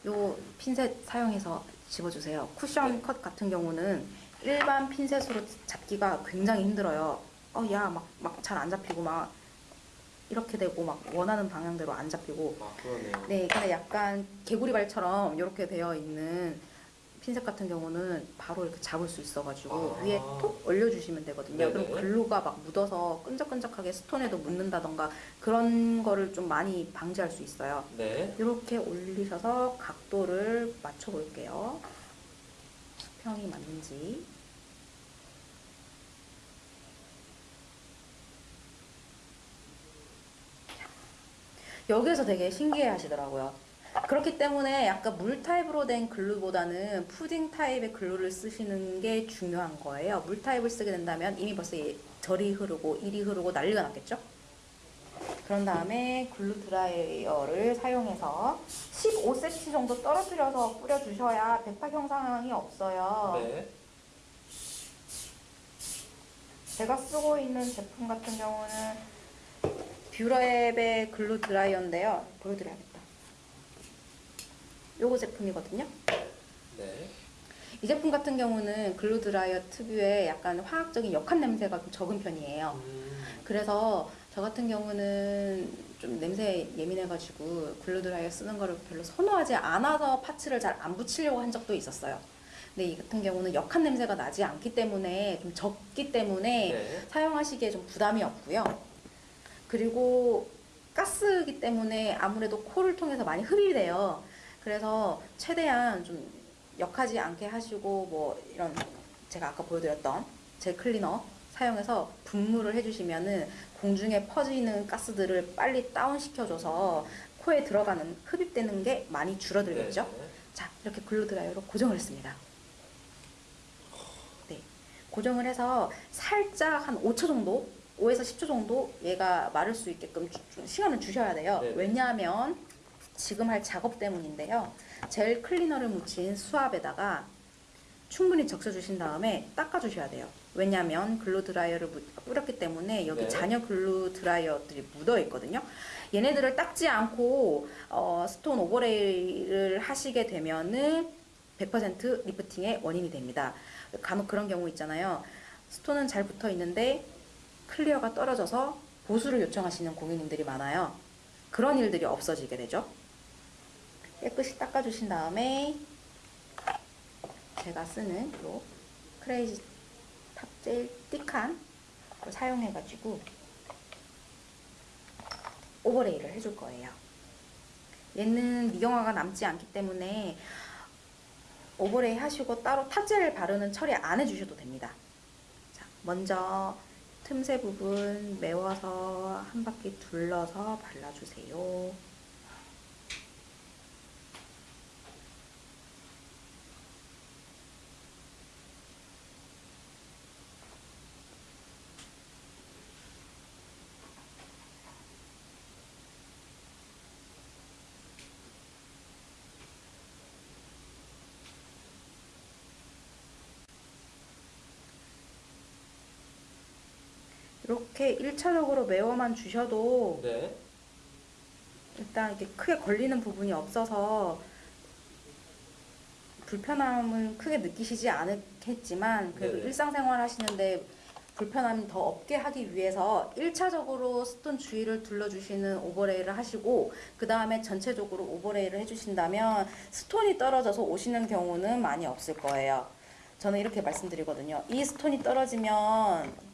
요 핀셋 사용해서 집어주세요. 쿠션 네. 컷 같은 경우는 일반 핀셋으로 잡기가 굉장히 힘들어요. 어, 야, 막, 막 잘 안 잡히고 막 이렇게 되고 막 원하는 방향대로 안 잡히고 아 그러네요. 네, 근데 약간 개구리 발처럼 이렇게 되어 있는 핀셋 같은 경우는 바로 이렇게 잡을 수 있어가지고 아. 위에 톡 올려주시면 되거든요. 네네. 그럼 글루가 막 묻어서 끈적끈적하게 스톤에도 묻는다던가 그런 거를 좀 많이 방지할 수 있어요. 네. 이렇게 올리셔서 각도를 맞춰 볼게요. 수평이 맞는지. 여기에서 되게 신기해 하시더라고요. 그렇기 때문에 약간 물 타입으로 된 글루보다는 푸딩 타입의 글루를 쓰시는 게 중요한 거예요. 물 타입을 쓰게 된다면 이미 벌써 이- 절이 흐르고 일이 흐르고 난리가 났겠죠? 그런 다음에 glue 드라이어를 사용해서 15cm 정도 떨어뜨려서 뿌려주셔야 백화 현상이 없어요. 네. 제가 쓰고 있는 제품 같은 경우는 뷰러앱의 glue 드라이어인데요. 보여드려야겠다. 요거 제품이거든요. 네. 이 제품 같은 경우는 glue 드라이어 특유의 약간 화학적인 역한 냄새가 좀 적은 편이에요. 음, 그래서 저 같은 경우는 좀 냄새에 예민해가지고 글루 드라이어 쓰는 거를 별로 선호하지 않아서 파츠를 잘 안 붙이려고 한 적도 있었어요. 근데 이 같은 경우는 역한 냄새가 나지 않기 때문에 좀 적기 때문에 네. 사용하시기에 좀 부담이 없고요. 그리고 가스이기 때문에 아무래도 코를 통해서 많이 흡입이 돼요. 그래서 최대한 좀 역하지 않게 하시고 뭐 이런 제가 아까 보여드렸던 제 클리너 사용해서 분무를 해주시면은 공중에 퍼지는 가스들을 빨리 다운시켜줘서 코에 들어가는 흡입되는 게 많이 줄어들겠죠. 네. 자, 이렇게 글루 드라이어로 고정을 했습니다. 네. 고정을 해서 살짝 한 5초 정도, 5에서 10초 정도 얘가 마를 수 있게끔 주- 주- 시간을 주셔야 돼요. 네. 왜냐하면 지금 할 작업 때문인데요. 젤 클리너를 묻힌 수압에다가 충분히 적셔주신 다음에 닦아주셔야 돼요. 왜냐하면 glue 드라이어를 묻- 뿌렸기 때문에 여기 네. 잔여 glue 드라이어들이 묻어 있거든요. 얘네들을 닦지 않고 어, stone overlay를 하시게 되면은 100% lifting의 원인이 됩니다. 간혹 그런 경우 있잖아요. stone은 잘 붙어 있는데 clear가 떨어져서 보수를 요청하시는 고객님들이 많아요. 그런 일들이 없어지게 되죠. 깨끗이 닦아주신 다음에 제가 쓰는 요 crazy top 젤 thick한 걸 사용해가지고 overlay를 해줄 거예요. 얘는 미경화가 남지 않기 때문에 overlay 하시고 따로 top젤을 바르는 처리 안 해주셔도 됩니다. 자, 먼저 틈새 부분 메워서 한 바퀴 둘러서 발라주세요. 이렇게 1차적으로 메워만 주셔도 네. 일단 이렇게 크게 걸리는 부분이 없어서 불편함을 크게 느끼시지 않겠지만 그래도 네네. 일상생활 하시는데 불편함이 더 없게 하기 위해서 1차적으로 스톤 주위를 둘러주시는 오버레이를 하시고 그 다음에 전체적으로 오버레이를 해주신다면 스톤이 떨어져서 오시는 경우는 많이 없을 거예요. 저는 이렇게 말씀드리거든요. 이 stone이 떨어지면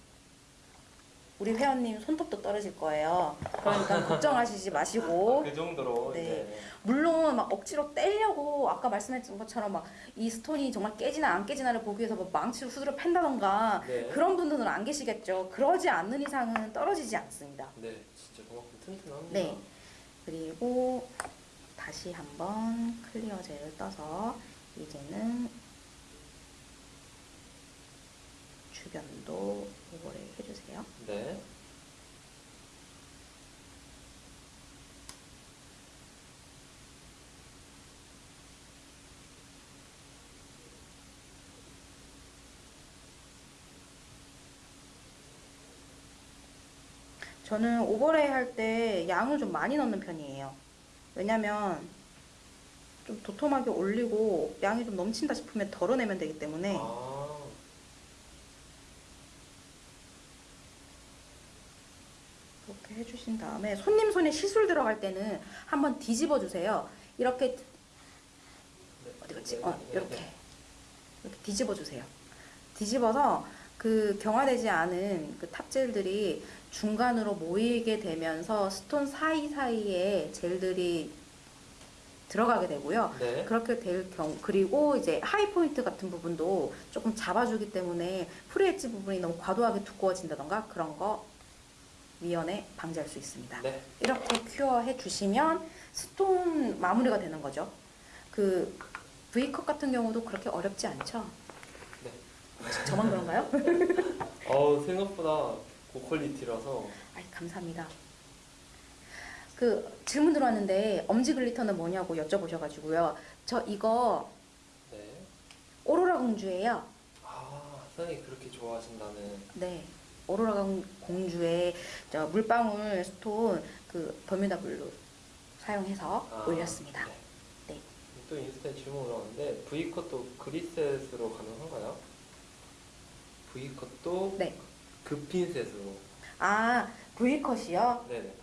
우리 회원님 손톱도 떨어질 거예요. 그러니까 걱정하시지 마시고 그 정도로 네. 이제 물론 막 억지로 떼려고 아까 말씀했던 것처럼 막 이 stone이 정말 깨지나 안 깨지나를 보기 위해서 뭐 망치로 후드려 팬다던가 네. 그런 분들은 안 계시겠죠. 그러지 않는 이상은 떨어지지 않습니다. 네, 진짜 그만큼 튼튼합니다. 네. 그리고 다시 한번 clear 젤을 떠서 이제는 주변도 오버레이 해주세요. 네. 저는 오버레이 할 때 양을 좀 많이 넣는 편이에요. 왜냐면 좀 도톰하게 올리고 양이 좀 넘친다 싶으면 덜어내면 되기 때문에 아, 이렇게 해 주신 다음에 손님 손에 시술 들어갈 때는 한번 뒤집어 주세요. 이렇게 어디 갔지? 어, 이렇게 이렇게 뒤집어 주세요. 뒤집어서 그 경화되지 않은 그 탑젤들이 중간으로 모이게 되면서 stone 사이 사이에 젤들이 들어가게 되고요. 네. 그렇게 될 경우 그리고 이제 high point 같은 부분도 조금 잡아주기 때문에 free edge 부분이 너무 과도하게 두꺼워진다던가 그런 거 미연에 방지할 수 있습니다. 네. 이렇게 큐어해 주시면 stone 마무리가 되는 거죠. 그 V컷 같은 경우도 그렇게 어렵지 않죠? 네. 저만 그런가요? 어우 생각보다 고quality라서 아이 감사합니다. 그 질문 들어왔는데 엄지 glitter는 뭐냐고 여쭤보셔가지고요. 저 이거 네. 오로라 공주예요. 아 사장님 그렇게 좋아하신다는 네. 오로라 공- 공주의 저 물방울 stone 그 버뮤다 블루 사용해서 아, 올렸습니다. 네. 네. 또 인스타에 질문 올라왔는데 V컷도 그리셋으로 가능한가요? V컷도 네. 급핀셋으로 아 V컷이요? 네네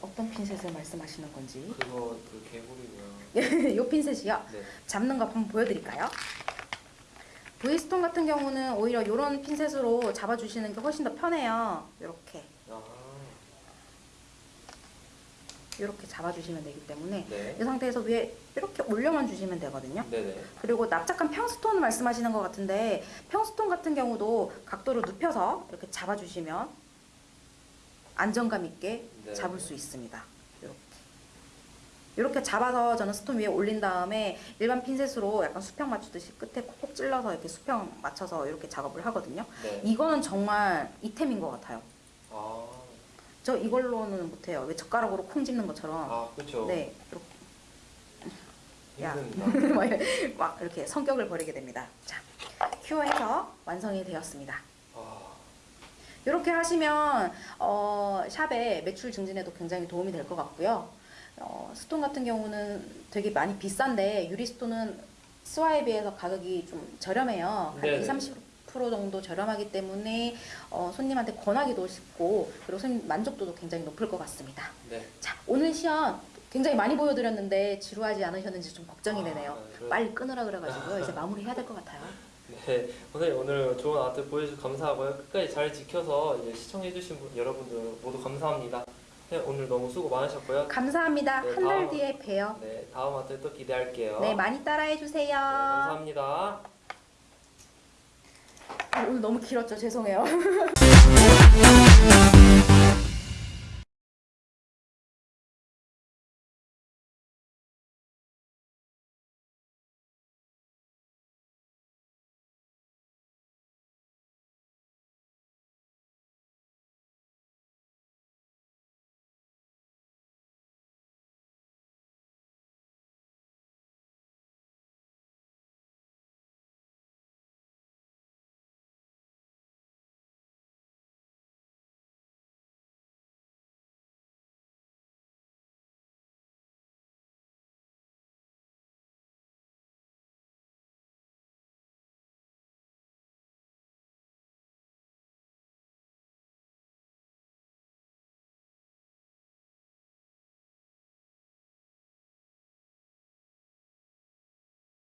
어떤 핀셋을 말씀하시는 건지. 그거 그 개구리고요 요 핀셋이요. 네 잡는 거 한번 보여드릴까요? V스톤 같은 경우는 오히려 이런 핀셋으로 잡아주시는 게 훨씬 더 편해요. 이렇게 아, 이렇게 잡아주시면 되기 때문에 네. 이 상태에서 위에 이렇게 올려만 주시면 되거든요. 네네 그리고 납작한 평스톤 말씀하시는 것 같은데 평스톤 같은 경우도 각도를 눕혀서 이렇게 잡아주시면 안정감 있게 네. 잡을 수 있습니다. 이렇게 잡아서 저는 스톤 위에 올린 다음에 일반 핀셋으로 약간 수평 맞추듯이 끝에 콕콕 찔러서 이렇게 수평 맞춰서 이렇게 작업을 하거든요. 네. 이거는 정말 이템인 것 같아요. 아, 저 이걸로는 못해요. 왜 젓가락으로 콩 집는 것처럼. 아 그렇죠 네, 야. 막 이렇게 성격을 버리게 됩니다. 자, 큐어해서 완성이 되었습니다. 아, 이렇게 하시면 어, 샵의 매출 증진에도 굉장히 도움이 될 것 같고요. 어, 스톤 같은 경우는 되게 많이 비싼데 유리 스톤은 스와에 비해서 가격이 좀 저렴해요. 한 네네. 20, 30% 정도 저렴하기 때문에 어, 손님한테 권하기도 쉽고 그리고 손님 만족도도 굉장히 높을 것 같습니다. 네 자, 오늘 시연 굉장히 많이 보여드렸는데 지루하지 않으셨는지 좀 걱정이 되네요. 아, 그래. 빨리 끊으라 그래가지고 이제 마무리해야 될 것 같아요. 네, 오늘 오늘 좋은 아트 보여주셔서 감사하고요. 끝까지 잘 지켜서 이제 시청해주신 분, 여러분들 모두 감사합니다. 네, 오늘 너무 수고 많으셨고요. 감사합니다. 네, 한달 다음- 뒤에 봬요. 네, 다음 아트 또 기대할게요. 네, 많이 따라해 주세요. 네, 감사합니다. 아, 오늘 너무 길었죠? 죄송해요.